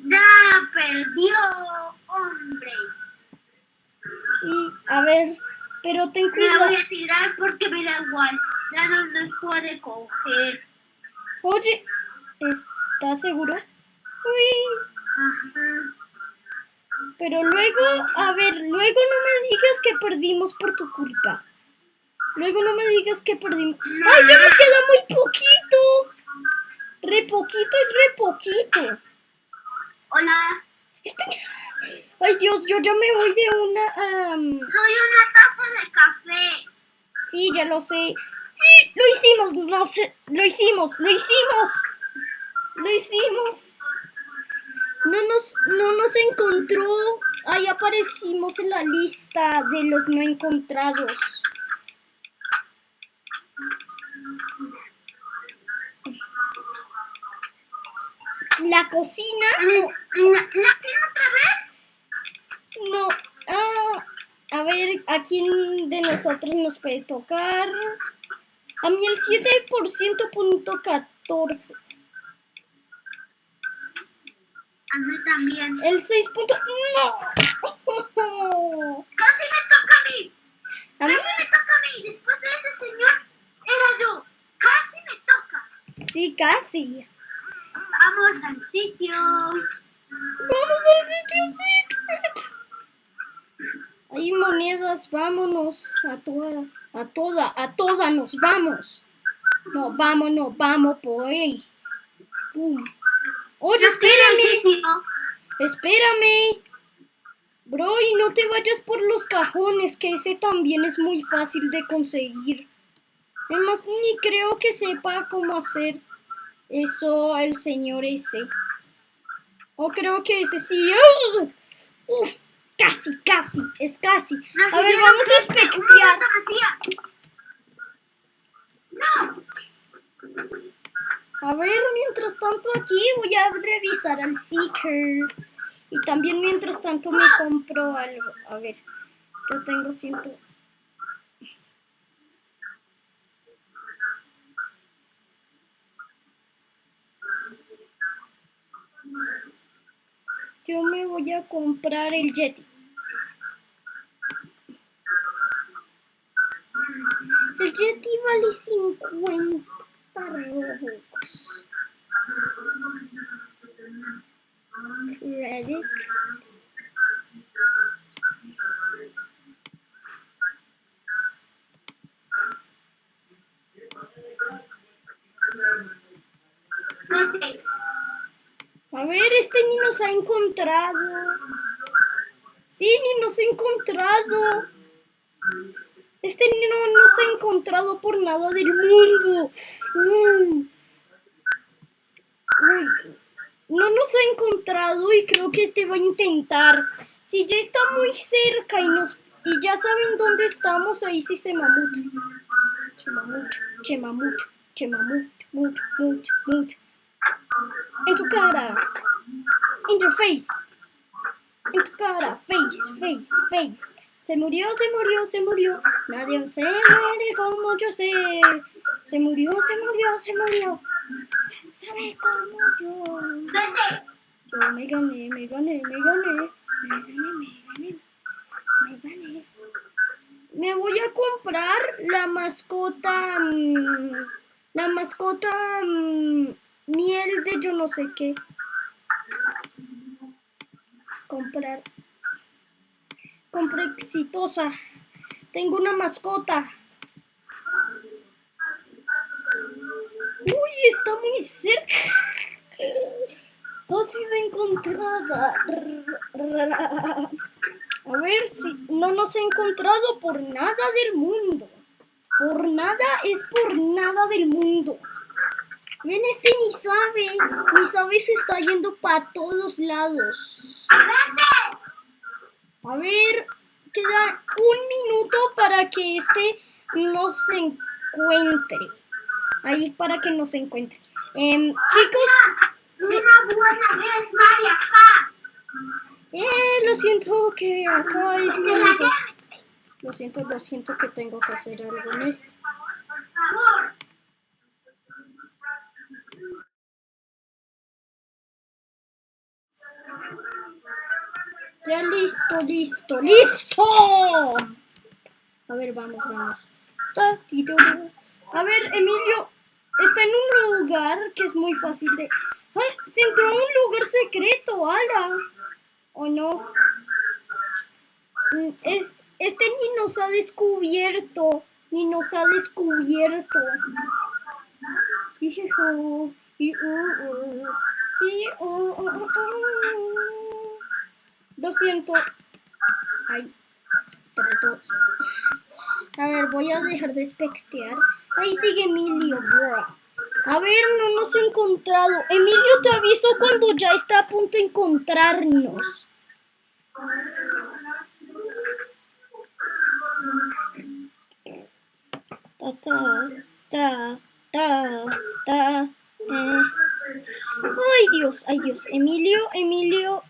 Ya perdió, hombre. Sí, a ver. Pero ten cuidado. voy a tirar porque me da igual. Ya no nos puede coger. Oye, ¿estás seguro? Uy. Ajá. Pero luego, a ver, luego no me digas que perdimos por tu culpa. Luego no me digas que perdimos. ¡Ay, ya nos queda muy poquito! Re poquito es re poquito. Hola. Este- Ay, Dios, yo ya me voy de una... am, Soy una taza de café. Sí, ya lo sé. ¡Y! Lo hicimos, no sé, lo hicimos, lo hicimos. Lo hicimos. No nos, no nos encontró. Ahí aparecimos en la lista de los no encontrados. La cocina. ¿La, la tiene otra vez? No. Ah, a ver, ¿a quién de nosotros nos puede tocar? A mí el 7% punto 14. A mí también. El 6 punto... ¡No! Casi me toca a mí. A mí Casi me toca a mí. Después de ese señor era yo. Casi me toca. sí, casi. Vamos al sitio. Vamos al sitio secret. Hay monedas, vámonos. A toda, a toda, a toda nos vamos. No, vámonos, vamos por ahí. Pum. Oye, espérame. Espérame. Bro, y no te vayas por los cajones, que ese también es muy fácil de conseguir. Además, ni creo que sepa cómo hacer. Eso el señor ese. O creo que ese sí. Uf, casi, casi, es casi. A ver, vamos a. No. A ver, mientras tanto aquí voy a revisar al Seeker. Y también mientras tanto me compro algo. A ver, yo tengo ciento... Yo me voy a comprar el Yeti. El Yeti vale 50 Robux. Vete. A ver, este ni nos ha encontrado. Sí, ni nos ha encontrado. Este ni no nos ha encontrado por nada del mundo. Mm. No nos ha encontrado y creo que este va a intentar. Si ya está muy cerca y nos y ya saben dónde estamos, ahí sí se mamut. Chemamut, chemamut, chemamut, mut, mut, mut. En tu cara. Interface. En tu cara. Face, face, face. Se murió, se murió, se murió. Nadie se muere como yo sé. Se murió, se murió, se murió. Sabe como yo. Yo me gané, me gané, me gané. Me gané, me gané. Me gané. Me voy a comprar la mascota. mm, la mascota. Miel de yo no sé qué. Comprar. Compra exitosa. Tengo una mascota. Uy, está muy cerca. Ha sido encontrada. A ver si no nos ha encontrado por nada del mundo. Por nada es por nada del mundo. Ven, este ni sabe. Ni sabe se está yendo para todos lados. A ver, queda un minuto para que este nos encuentre. Ahí para que nos encuentre. Em, chicos, Una buena vez, María eh, lo siento que acá es mi amigo. Lo siento, lo siento que tengo que hacer algo en este. Por favor. Ya listo, listo, listo. A ver, vamos, vamos. A ver, Emilio está en un lugar que es muy fácil de... Se entró a un lugar secreto, ala. ¿O no? Mm, Es, este ni nos ha descubierto. Ni nos ha descubierto. Hijo, y, y. Lo siento. Ay, tres, dos. A ver, voy a dejar de espectear. Ahí sigue Emilio, bro. A ver, no nos ha encontrado. Emilio, te aviso cuando ya está a punto de encontrarnos. Ta, ta, ta, ta. eh. Ay, Dios, ay, Dios. Emilio, Emilio.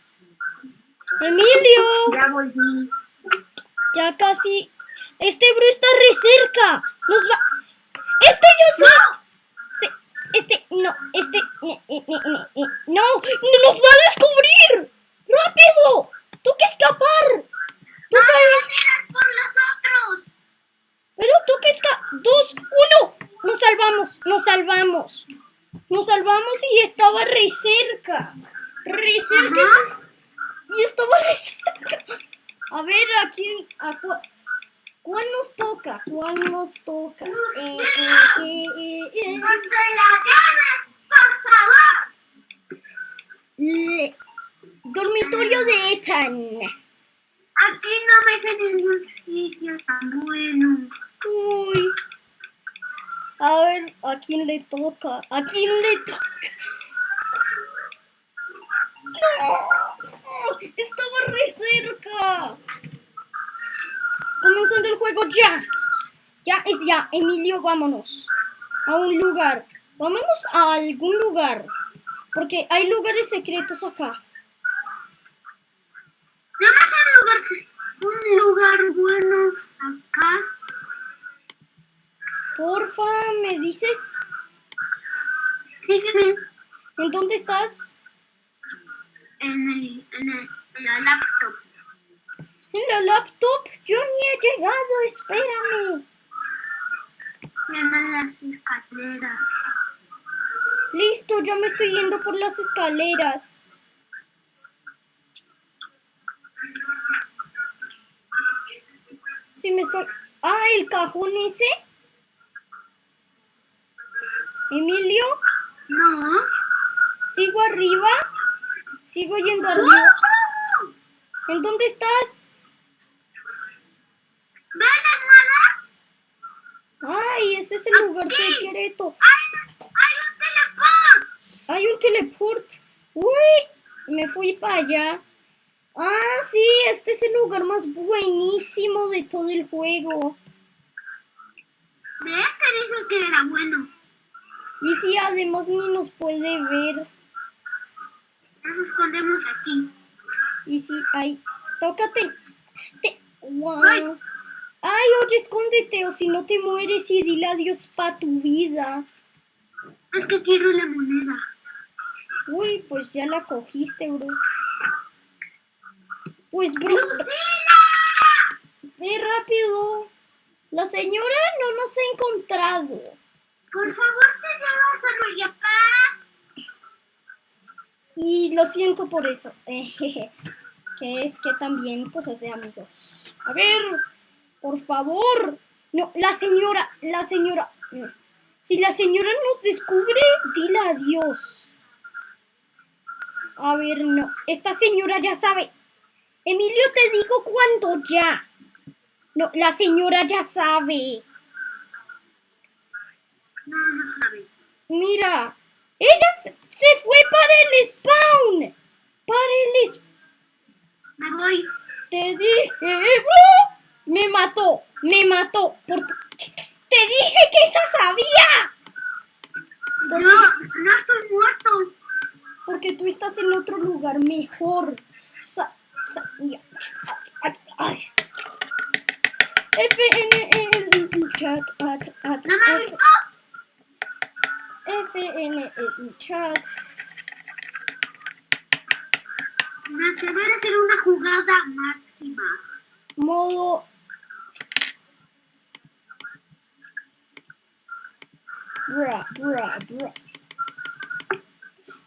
Emilio. Ya volví. Ya casi. Este bro está re cerca. Nos va. Este yo. Sí, Este, no, este. ne- ne- ne- ne- ne- No, no nos va a descubrir. ¡Rápido! ¡Tú que escapar! ¡Tú ¡Vamos que. por los otros! Pero tú que escapar. ¡Dos! ¡Uno! Nos salvamos, nos salvamos. Nos salvamos y estaba re cerca. Re cerca. Ajá. Y estaba cerca. A ver, ¿a quién? A ¿Cuál nos toca? ¿Cuál nos toca? Eh, eh, eh. ¡No te la por favor! Le- Dormitorio de Ethan. Aquí no me sé ningún sitio tan bueno. Uy. A ver, ¿a quién le toca? ¿A quién le toca? ¡No! Estaba re cerca. Comenzando el juego ya. Ya es ya. Emilio, vámonos. A un lugar. Vámonos a algún lugar. Porque hay lugares secretos acá. Nada más un lugar, un lugar bueno acá. Porfa, ¿me dices? Dígame, ¿En dónde estás? En, el, en, el, en la laptop. ¿En la laptop? Yo ni he llegado, espérame. Llaman las escaleras. Listo, ya me estoy yendo por las escaleras. Sí, me estoy... Ah, el cajón ese. Emilio, No. sigo arriba. Sigo yendo arriba. ¿En dónde estás? ¿Ven nada? Ay, ese es el lugar secreto. ¡Hay, hay un teleport! Hay un teleport. Uy, me fui para allá. Ah, sí, este es el lugar más buenísimo de todo el juego. ¿Ves? Te dije que era bueno. Y sí, además ni nos puede ver. Nos escondemos aquí. Y sí, ay, tócate. Te... Guau. Ay. Oye, escóndete o si no te mueres y dile adiós pa' tu vida. Es que quiero la moneda. Uy, pues ya la cogiste, bro. Pues, bro, ve rápido. La señora no nos ha encontrado. Por favor, te llevas a Royapaz. Y lo siento por eso. que es que también cosas de amigos. A ver, por favor. No, la señora, la señora. Si la señora nos descubre, dile adiós. A ver, no. Esta señora ya sabe. Emilio, te digo cuándo ya. No, la señora ya sabe. No, no sabe. Mira, ella se, se fue para el spawn. Para el spawn. Me voy. Te dije, bro. Me mató, me mató. Por te dije que esa sabía. No, no estoy muerto. Porque tú estás en otro lugar mejor. Sa- sa- ya. Ay, ay. F, N, L, chat, at, at, No me. F, N, L, chat. A hacer una jugada máxima. Modo. Bra, bra, bra.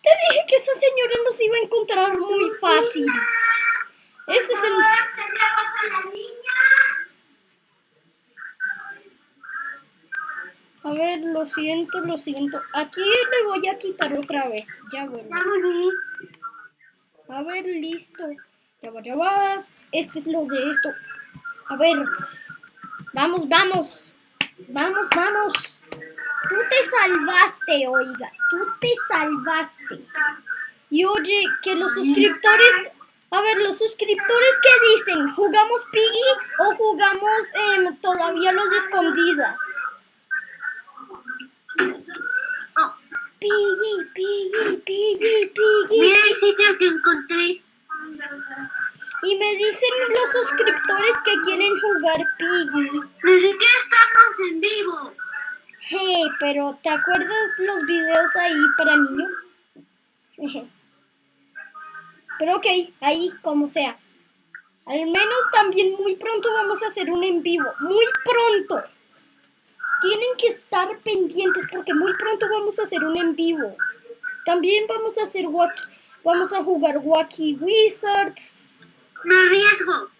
Te dije que esa señora nos iba a encontrar muy fácil. Ese es el. Por favor, te llevas a ver, lo siento, lo siento. Aquí le voy a quitar otra vez. Ya vuelvo. A ver, listo. Ya va, ya va. Este es lo de esto. A ver. Vamos, vamos. Vamos, vamos. Tú te salvaste, oiga. Tú te salvaste. Y oye, que los suscriptores... A ver, los suscriptores que dicen, ¿jugamos Piggy o jugamos em, todavía lo de escondidas? Oh, Piggy, Piggy, Piggy, Piggy. mira el sitio que encontré. Y me dicen los suscriptores que quieren jugar Piggy. Ni siquiera estamos en vivo. Hey, pero ¿te acuerdas los videos ahí para niños? Pero ok, ahí como sea. Al menos también muy pronto vamos a hacer un en vivo. Muy pronto. Tienen que estar pendientes porque muy pronto vamos a hacer un en vivo. También vamos a hacer wacky, vamos a jugar Wacky Wizards. Me arriesgo.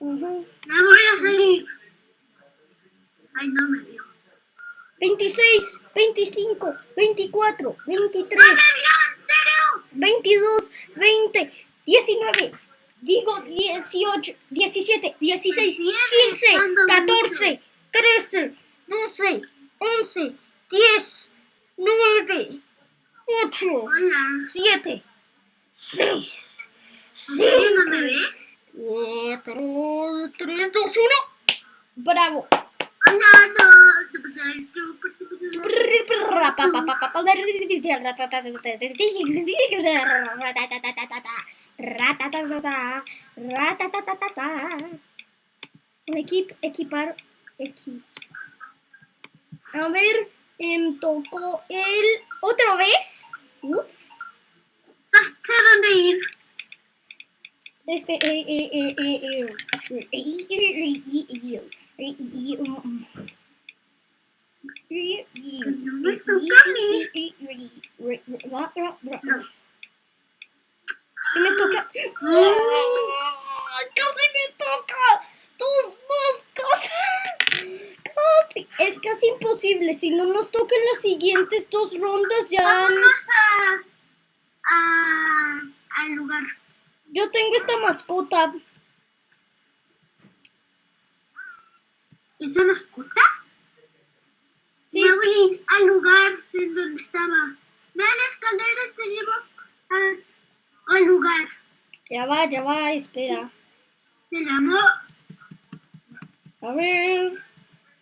Ujú. Me voy a salir. Ay, no me dio. 26, 25, 24, 23. ¡No me vio! ¡En serio! 22, 20, 19, digo 18, 17, 16, 15, 14, 13, 12, 11, 10, 9, 8, Hola. 7, 6, ¿En serio no me 5, ve? 4, 3, 2, 1. Bravo. Equip, equipar, equi. A ver, em, tocó el... ¿Otra vez? Uf. ¿Hasta dónde ir? Este, eh, eh, eh, eh, eh, ¿Qué me toca? ¡Casi me toca! ¡Tus moscas! ¡Casi! Es casi imposible. Si no nos tocan las siguientes dos rondas, ya. Vámonos a, a, al lugar. Yo tengo esta mascota. ¿Es una mascota? Sí, Me voy al lugar en donde estaba. Ve a la escalera y te llevo a- al lugar. ya va, ya va, espera. Se llamó. A ver.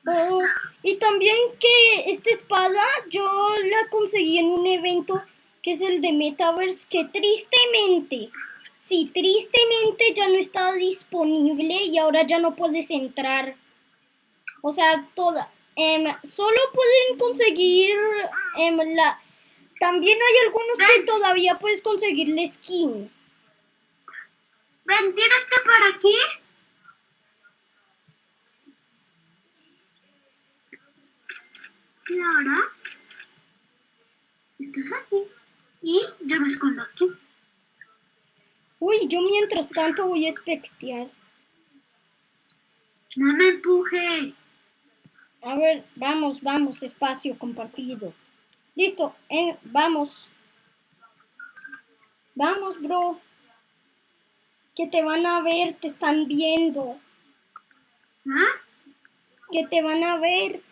Oh, y también que esta espada yo la conseguí en un evento que es el de Metaverse que tristemente, sí, tristemente ya no está disponible y ahora ya no puedes entrar. O sea, toda. em, solo pueden conseguir em, la... También hay algunos que todavía puedes conseguir la skin. Ven, tírate por aquí. Y ahora. Estás aquí. Y yo me escondo aquí. Uy, yo mientras tanto voy a espectear. No me empuje. A ver, vamos, vamos, espacio compartido. Listo, eh, vamos. Vamos, bro. Que te van a ver, te están viendo. ¿Ah? Que te van a ver.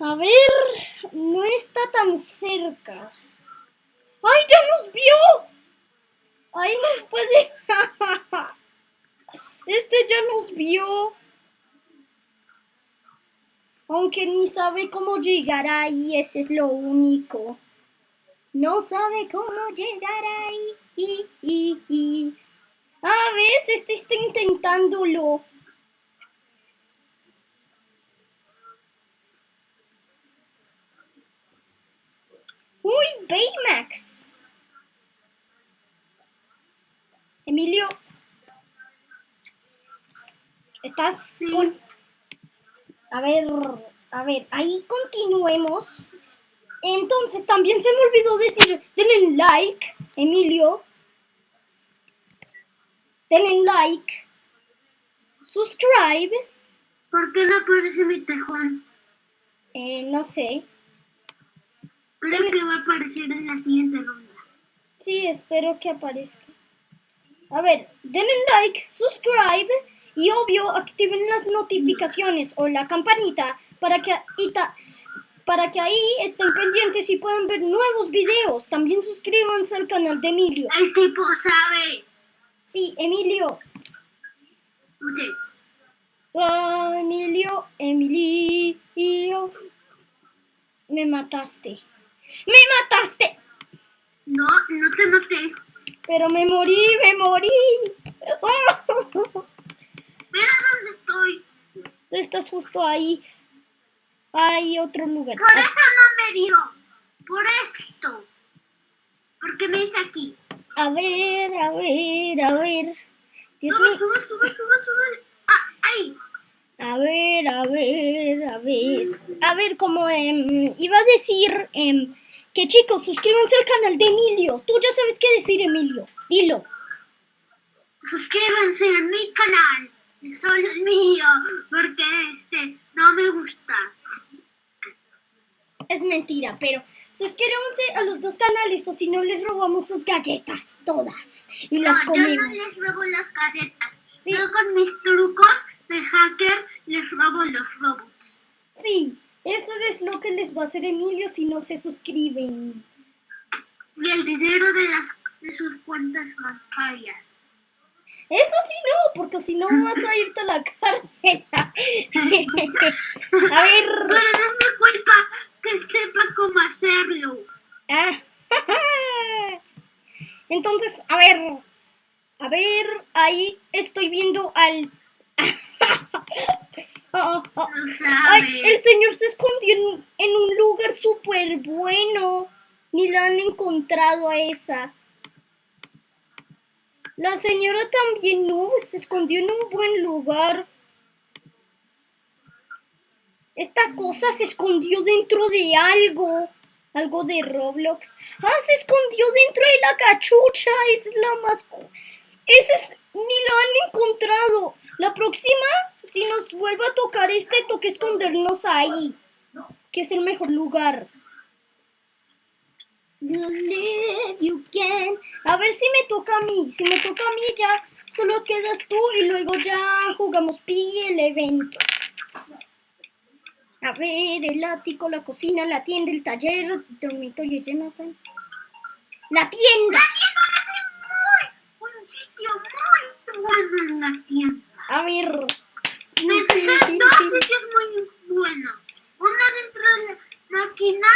A ver, no está tan cerca. ¡Ay, ya nos vio! ¡Ay, nos puede! Este ya nos vio. Aunque ni sabe cómo llegar ahí, ese es lo único. No sabe cómo llegar ahí. Y, y, y. A veces este está intentándolo. Uy, Baymax. Emilio. Estás con... A ver, a ver, ahí continuemos. Entonces, también se me olvidó decir, denle like, Emilio. Denle like. Subscribe. ¿Por qué no aparece mi tejón? Eh, no sé. Creo que va a aparecer en la siguiente ronda. Sí, espero que aparezca. A ver, denle like, subscribe y obvio activen las notificaciones o la campanita para que, ta- para que ahí estén pendientes y puedan ver nuevos videos. También suscríbanse al canal de Emilio. El tipo sabe. Sí, Emilio. Ah, Emilio, Emilio. Me mataste. ¡Me mataste! No, no te maté. Pero me morí, me morí. Mira dónde estoy. Tú estás justo ahí. Hay otro lugar. Por eso no me dio. Por esto. Porque me hice aquí. A ver, a ver, a ver. Dios Sube, mío. sube, sube, sube, sube. Ah, ahí. A ver, a ver, a ver. A ver, como em, iba a decir em, que chicos, suscríbanse al canal de Emilio. Tú ya sabes qué decir, Emilio. Dilo. Suscríbanse a mi canal. Solo es mío. Porque este no me gusta. Es mentira, pero suscríbanse a los dos canales o si no les robamos sus galletas todas y las no, yo no comemos. les robo las galletas. Sí. Yo con mis trucos de hacker les robo los robots. Sí, eso es lo que les va a hacer Emilio si no se suscriben. Y el dinero de, las, de sus cuentas bancarias. Eso sí no, porque si no vas a irte a la cárcel. a ver, Pero no es mi culpa que sepa cómo hacerlo. Ah, Entonces, a ver, a ver, ahí estoy viendo al... Ah, ah, No Ay, el señor se escondió en, en un lugar súper bueno. Ni la han encontrado a esa. La señora también no, se escondió en un buen lugar. Esta cosa se escondió dentro de algo. Algo de Roblox. Ah, se escondió dentro de la cachucha. Esa es la más... Esa es... Ni la han encontrado. La próxima, si nos vuelve a tocar este, toque escondernos ahí. Que es el mejor lugar. Believe you can. A ver si me toca a mí. Si me toca a mí ya solo quedas tú y luego ya jugamos Piggy el evento. A ver, el ático, la cocina, la tienda, el taller, el dormitorio Jonathan. La tienda. Muy, un sitio muy bueno en la tienda. A ver. Me sé dos sitios muy buenos. Uno dentro de la máquina,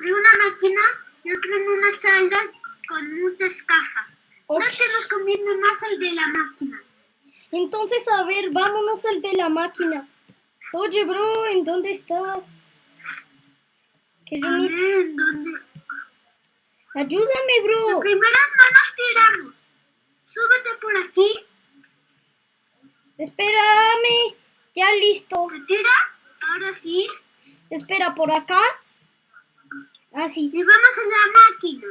de una máquina, y otro en una sala con muchas cajas. No Ok. te recomiendo más el de la máquina. Entonces, a ver, vámonos al de la máquina. Oye, bro, ¿en dónde estás? Que yo ver, ¿en dónde? Ayúdame, bro. Primero no nos tiramos. Súbete por aquí. Espérame. Ya listo. ¿Te tiras? Ahora sí. Espera, por acá. Ah, sí. Y vamos a la máquina.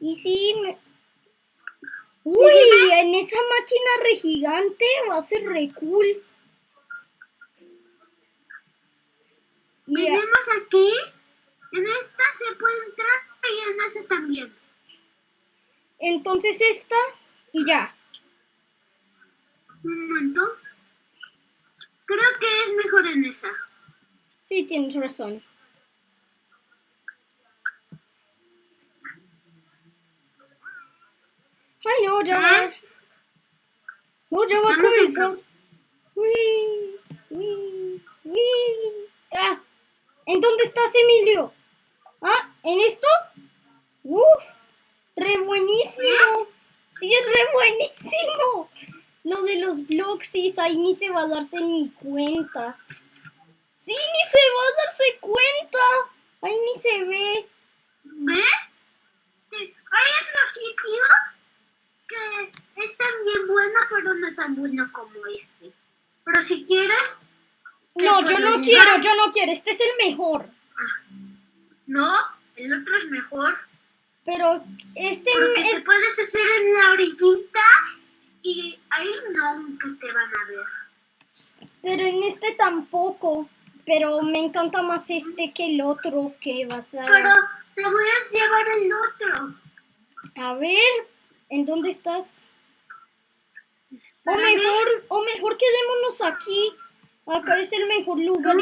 Y sí. me- Uy, en esa máquina re gigante va a ser re cool. Venimos aquí. En esta se puede entrar y en esa también. entonces esta y ya. Un momento. Creo que es mejor en esa. Sí, tienes razón. Ay, no, ya va. No, ya va a Vamos a comenzar. Uy, uy, uy. Ah, ¿en dónde estás, Emilio? Ah, ¿en esto? Uf, re buenísimo. Sí, es re buenísimo. Lo de los blogs, sí, ahí ni se va a darse ni cuenta. Sí, ni se va a darse cuenta. Ahí ni se ve. ¿Ves? Hay otro sitio que es también bueno, pero no tan bueno como este. Pero si quieres, No, yo no quiero, yo no quiero. Este es el mejor. no, el otro es mejor. Pero este Porque te puedes hacer en la orillita y ahí nunca te van a ver. Pero en este tampoco. Pero me encanta más este que el otro que vas a... Pero te voy a llevar el otro. A ver, ¿en dónde estás? O mejor, o mejor quedémonos aquí. Acá es el mejor lugar.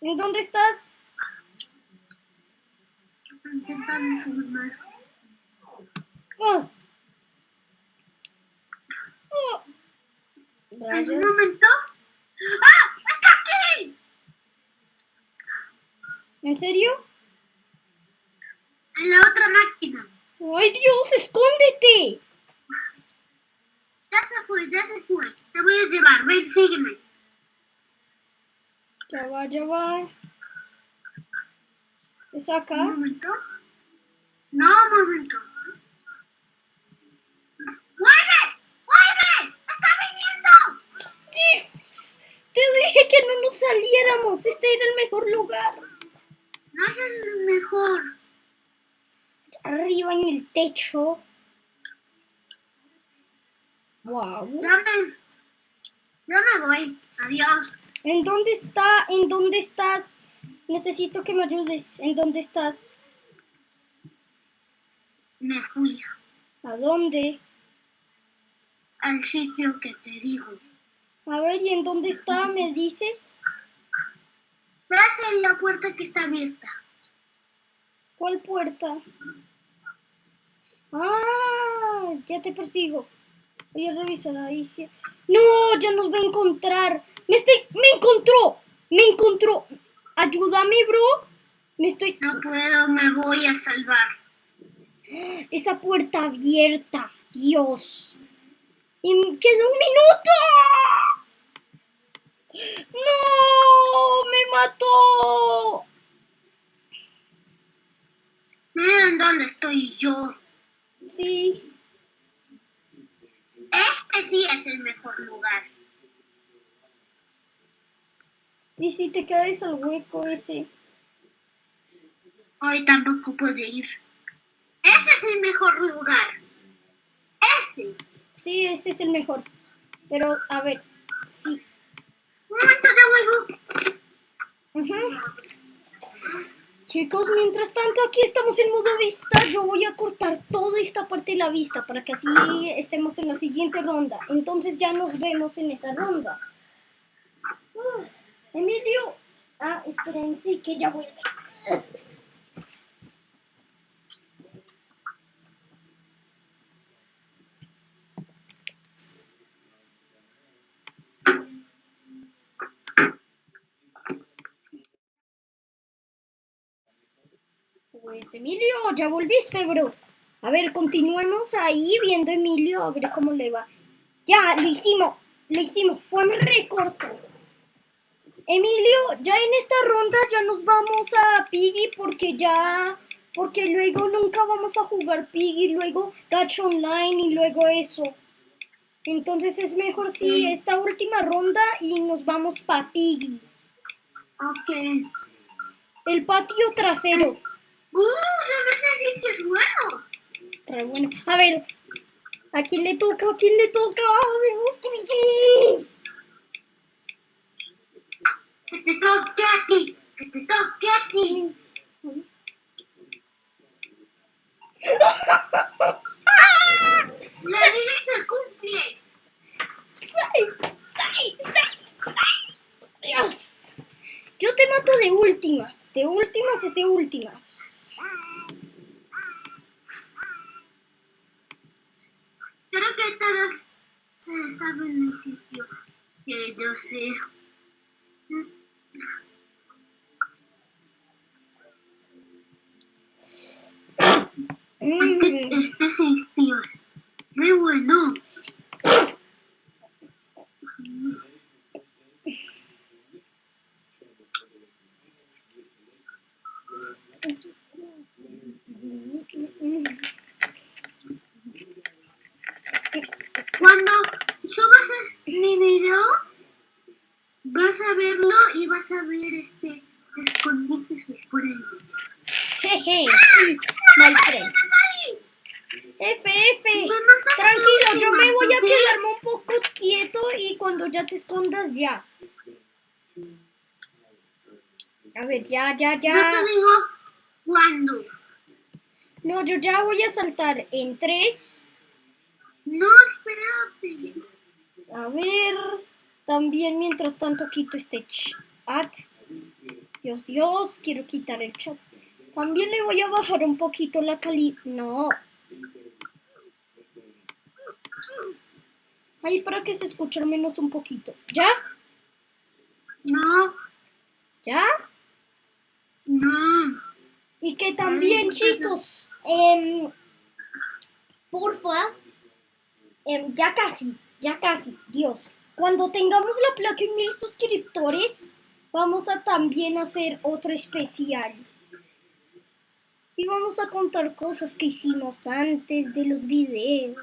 ¿En dónde estás? Oh. Oh. En un momento. ¡Ah! ¡Está aquí! ¿En serio? En la otra máquina. ¡Ay, Dios! ¡Escóndete! Ya se fue, ya se fue. Te voy a llevar. Ven, sígueme. Ya va, ya va. ¿Es acá? Un momento. No, un momento. ¡Vuelve! ¡Vuelve! ¡Está viniendo! Dios, te dije que no nos saliéramos. Este era el mejor lugar. No es el mejor. Arriba en el techo. Wow. Ya me, voy. Adiós. ¿En dónde está? ¿En dónde estás? Necesito que me ayudes. ¿En dónde estás? Me fui. ¿A dónde? al sitio que te digo. A ver, ¿y en dónde está? ¿Me dices? Vas en la puerta que está abierta. ¿Cuál puerta? Ah, ya te persigo. Voy a revisar ahí. sí. No, ya nos va a encontrar. Me estoy, me encontró, me encontró. Ayúdame, bro. Me estoy. No puedo, me voy a salvar. Esa puerta abierta, Dios. Y me queda un minuto. No, me mató. Miren dónde estoy yo. Sí. Este sí es el mejor lugar. Y si te caes al hueco ese. Hoy tampoco puedo ir. Ese es el mejor lugar. Ese. Sí, ese es el mejor. Pero, a ver, sí. Un momento de huevo. Ujú. Chicos, mientras tanto aquí estamos en modo vista. Yo voy a cortar toda esta parte de la vista para que así estemos en la siguiente ronda. Entonces ya nos vemos en esa ronda. Uf, Emilio. Ah, esperen, sí, que ya vuelve. Pues Emilio, ya volviste, bro. A ver, continuemos ahí viendo a Emilio, a ver cómo le va. Ya, lo hicimos, lo hicimos, fue un recorto. Emilio, ya en esta ronda ya nos vamos a Piggy porque ya, porque luego nunca vamos a jugar Piggy, luego Gacha Online y luego eso. Entonces es mejor si esta última ronda y nos vamos para Piggy. Ok. El patio trasero. Uh, no es bueno. Re bueno. A ver, ¿a quién le toca? ¿A quién le toca? ¡Dios, Jesús! Que te toque a ti. Que te toque a ti. La vida se cumple. ¡Sí! ¡Sí! ¡Sí! ¡Sí! ¡Dios! Yo te mato de últimas. De últimas es de últimas. Creo que todos se saben el sitio que yo sé. Es que Mm, este sitio es muy bueno. Cuando subas mi video, vas a verlo y vas a ver este escondites por ahí. Jeje, sí, friend. F, F. Tranquilo, yo me voy a quedarme un poco quieto y cuando ya te escondas, ya. A ver, ya, ya, Yo ya. te digo cuándo. No, yo ya voy a saltar en tres. No, espérate. A ver, también mientras tanto quito este chat. Dios, Dios, quiero quitar el chat. También le voy a bajar un poquito la calidad. No. Ahí para que se escuche al menos un poquito. ¿Ya? No, ¿Ya? no. Y que también, chicos, em, porfa, em, ya casi, ya casi, Dios. Cuando tengamos la placa en mil suscriptores, vamos a también hacer otro especial. Y vamos a contar cosas que hicimos antes de los videos.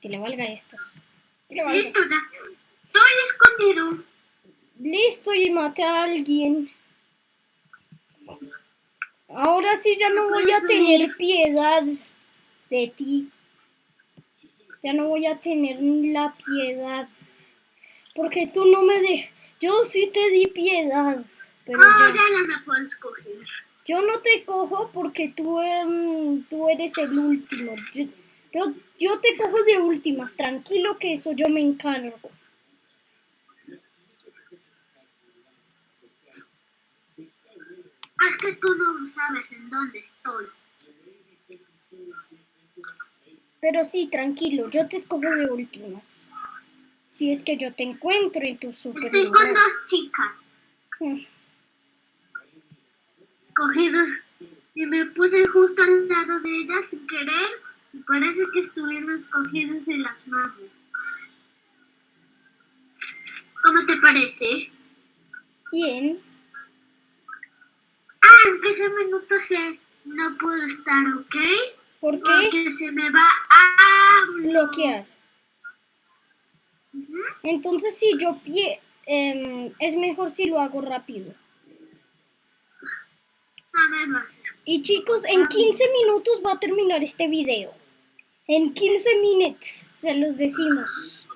Que le valga estos. Que le valga. Listo, ya. Estoy escondido. Listo, y maté a alguien. Ahora sí ya no voy a tener piedad de ti. Ya no voy a tener la piedad. Porque tú no me de... Yo sí te di piedad. Pero Oh, yo, no me puedo escoger. yo no te cojo porque tú, em, tú eres el último. Yo- Yo, yo te cojo de últimas, tranquilo que eso yo me encargo. Es que tú no sabes en dónde estoy. Pero sí, tranquilo, yo te escojo de últimas. Si es que yo te encuentro en tu super Estoy con dos chicas Mm, cogidos y me puse justo al lado de ellas sin querer y parece que estuvieron cogidos en las manos. ¿Cómo te parece? Bien, Ah, en 15 minutos se- no puedo estar, ¿ok? ¿por qué? Porque se me va a Bloquear. Entonces si yo pie... em, es mejor si lo hago rápido. A ver. Y chicos, en 15 minutos va a terminar este video. En 15 minutos se los decimos.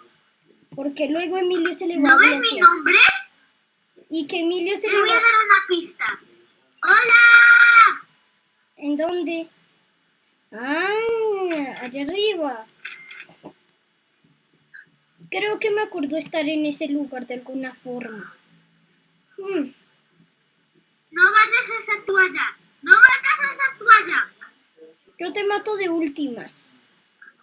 Porque luego Emilio se le va ¿No a ves mi bloquear. nombre? Y que Emilio se Te le voy a va... dar una pista. ¡Hola! ¿En dónde? Ah, allá arriba. Creo que me acuerdo estar en ese lugar de alguna forma. Hmm, No vayas a esa toalla. No vayas a esa toalla. yo te mato de últimas.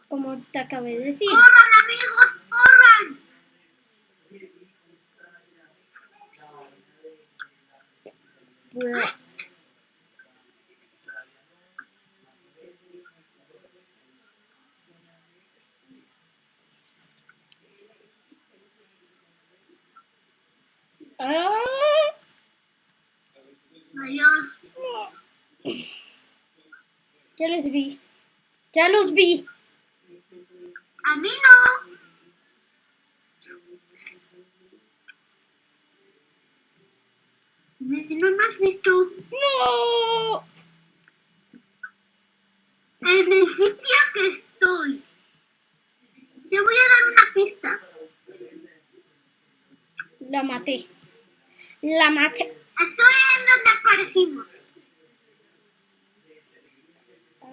Como te acabé de decir. ¡Corran, amigos! ¡Corran! Ya los vi. Ya los vi. A mí no. ¿Me- ¿No me has visto? No. En el sitio que estoy. Te voy a dar una pista. La maté. La maté. Estoy en donde aparecimos.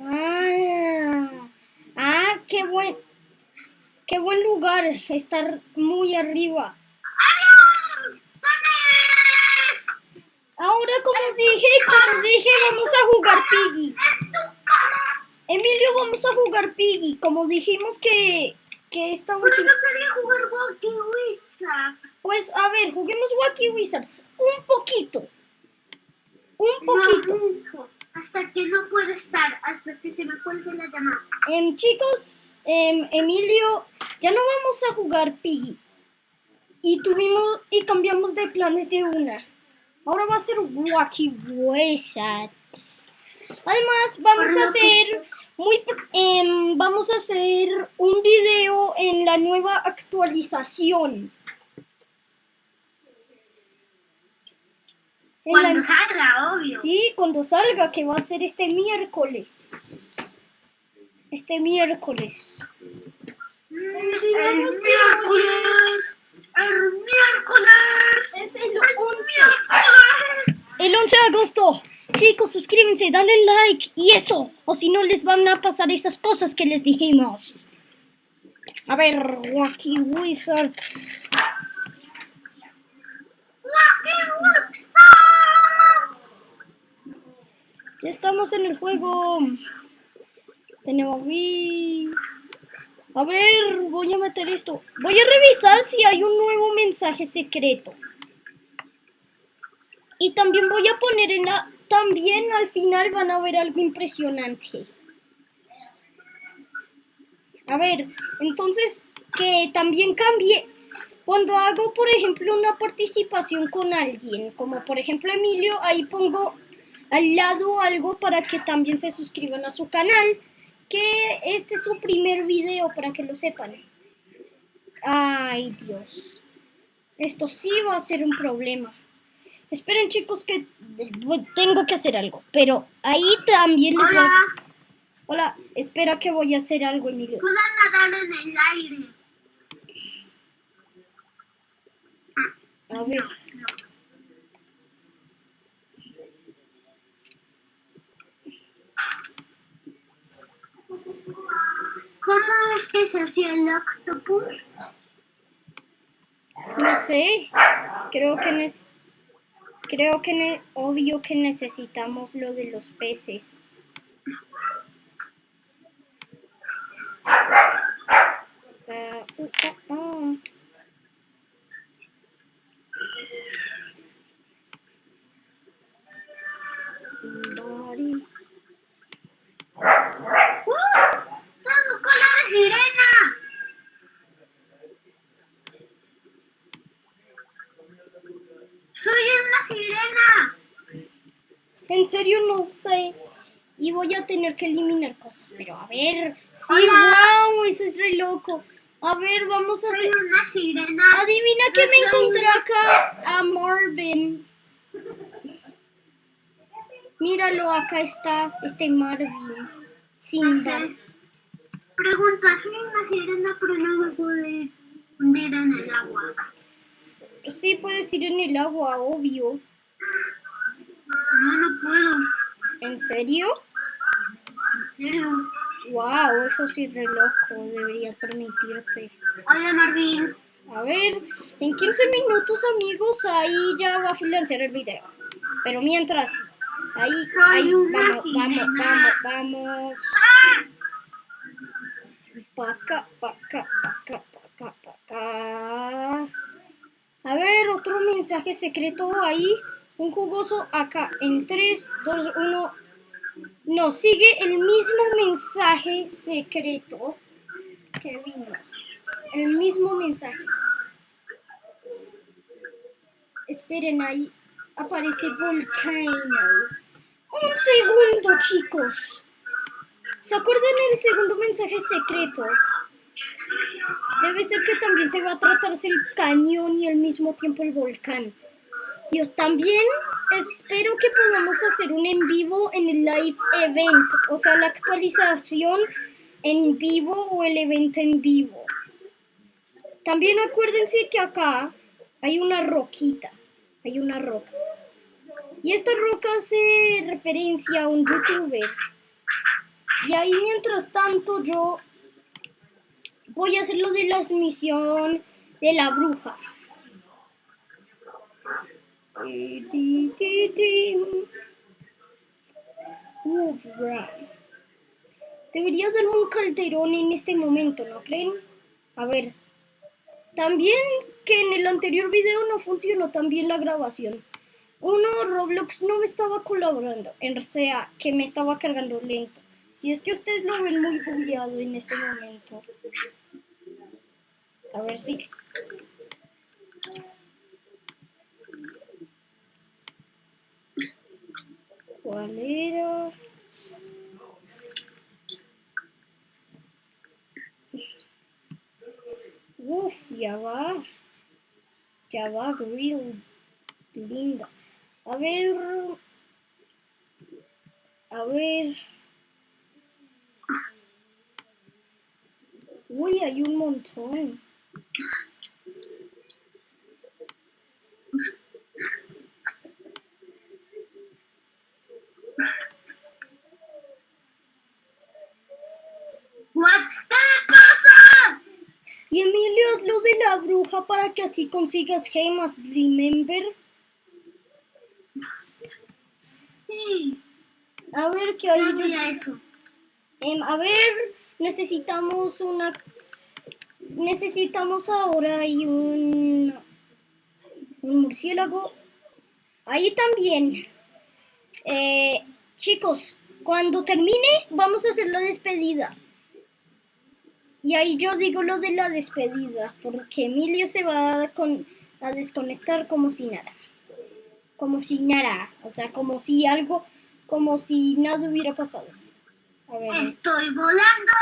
Ah, ah, qué buen, qué buen lugar, estar muy arriba. Ahora, como dije, como dije, vamos a jugar Piggy. Emilio, vamos a jugar Piggy. Como dijimos que, que esta última... yo quería jugar. Pues, a ver, juguemos Wacky Wizards. Un poquito. Un poquito. No, hijo. Hasta que no puedo estar, hasta que se me cuelgue la llamada. Em, chicos, em, Emilio, ya no vamos a jugar Piggy. Y tuvimos y cambiamos de planes de una. Ahora va a ser Wacky Wizards. Además, vamos a hacer muy em, vamos a hacer un video en la nueva actualización. La- Cuando salga, obvio. Sí, cuando salga, que va a ser este miércoles. Este miércoles. Mm, digamos El miércoles. El miércoles. Es el El 11. miércoles. El 11 de agosto. Chicos, suscríbanse, dale like y eso. O si no, les van a pasar esas cosas que les dijimos. A ver, Wacky Wizards. Walkie Wizards. Ya estamos en el juego. Tenemos. A ver, voy a meter esto. Voy a revisar si hay un nuevo mensaje secreto. Y también voy a poner en la... También al final van a ver algo impresionante. A ver, entonces que también cambie. Cuando hago, por ejemplo, una participación con alguien, como por ejemplo Emilio, ahí pongo al lado algo para que también se suscriban a su canal, que este es su primer video para que lo sepan. Ay, Dios. Esto sí va a ser un problema. Esperen, chicos, que tengo que hacer algo. Pero ahí también les Hola. a... Hola, espera que voy a hacer algo, Emilio. Puedo nadar en el aire. A ver. Si el octopus? No sé. Creo que nes- creo que obvio que necesitamos lo de los peces. Ah, uh, ah, ah. Body. ¡Uh! ¡Tengo cola de sirena! ¡Soy una sirena! En serio no sé. Y voy a tener que eliminar cosas. Pero a ver. Sí, Hola. wow, eso es re loco. A ver, vamos a ¡Soy hacer. una sirena! Adivina que me encontré acá a Marvin. Míralo, acá está este Marvin. No Simba. sé. Pregunta, soy una sirena, pero no me puedo ir hundir en el agua. Sí, puedes ir en el agua, obvio. No, no puedo. ¿En serio? En serio. Wow, eso sí re loco. Debería permitirte. Hola, Marvin. A ver, en 15 minutos, amigos, ahí ya va a financiar el video. Pero mientras, ahí, Soy ahí, vamos, vamos, vamos, vamos. Pa' acá, pa' acá, pa' acá, pa' acá, pa' acá. A ver, otro mensaje secreto ahí. Un jugoso acá. En 3, 2, 1. No, sigue el mismo mensaje secreto que vino. El mismo mensaje. Esperen ahí. Aparece Volcano. Un segundo, chicos. ¿Se acuerdan el segundo mensaje secreto? Debe ser que también se va a tratarse el cañón y al mismo tiempo el volcán. Dios, también espero que podamos hacer un en vivo en el live event, o sea, la actualización en vivo o el evento en vivo. También acuérdense que acá hay una roquita, hay una roca. Y esta roca hace referencia a un youtuber. Y ahí mientras tanto yo voy a hacer lo de la misión de la bruja. Ti, ti, ti, ti. Woodrun. Debería dar un calderón en este momento, ¿no creen? A ver. También que en el anterior video no funcionó tan bien la grabación. Uno, Roblox no me estaba colaborando. En sea, que me estaba cargando lento. Si es que ustedes lo ven muy bugueado en este momento. A ver si. ¿Cuál? Uf, ya va. Ya va, grill. Linda. A ver. A ver. Uy, hay un montón. What? ¿Qué le pasa? Y Emilio, haz lo de para que así consigas gemas, remember. Sí, A ver qué hay. no yo-. Em, a ver, necesitamos una. Necesitamos ahora ahí un. Un murciélago. Ahí también. Eh, chicos, cuando termine, vamos a hacer la despedida. Y ahí yo digo lo de la despedida, porque Emilio se va a, con- a desconectar como si nada. Como si nada. O sea, como si algo. Como si nada hubiera pasado. A ver. Estoy volando.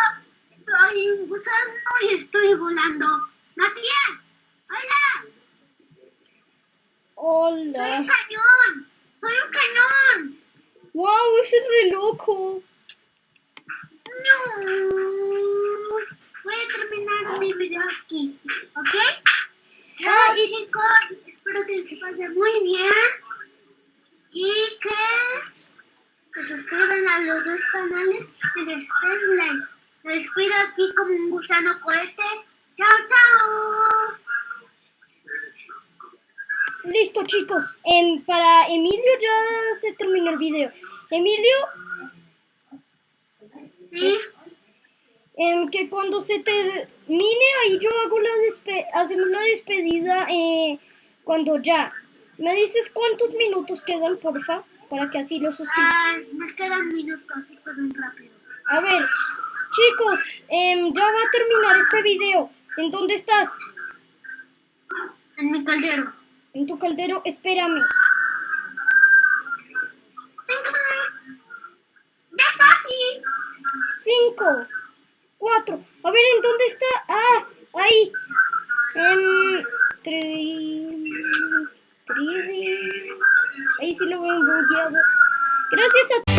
Soy un gusano y estoy volando. ¡Matías! ¡Hola! Soy un Hola. cañón. Soy un cañón. Wow, eso es re loco. No. Voy a terminar mi video aquí. ¿Ok? Ah, Chao, y- chicos. Espero que se pasen muy bien. Y que, que suscriban a los dos canales y les den like. Me despido aquí como un gusano cohete. ¡Chao, chao! Listo, chicos. Para Emilio ya se terminó el video. Emilio, ¿Sí? Em, que cuando se termine, ahí yo hago la despe hacemos la despedida eh, cuando ya. ¿Me dices cuántos minutos quedan, porfa? Para que así lo suscriban. Ah, me quedan minutos, así rápido. A ver, chicos, em, ya va a terminar este video. ¿En dónde estás? En mi caldero. En tu caldero, espérame. Cinco, 4. A ver, ¿en dónde está? Ah, ahí. Um, tri... Ahí sí lo veo bloqueado. Gracias a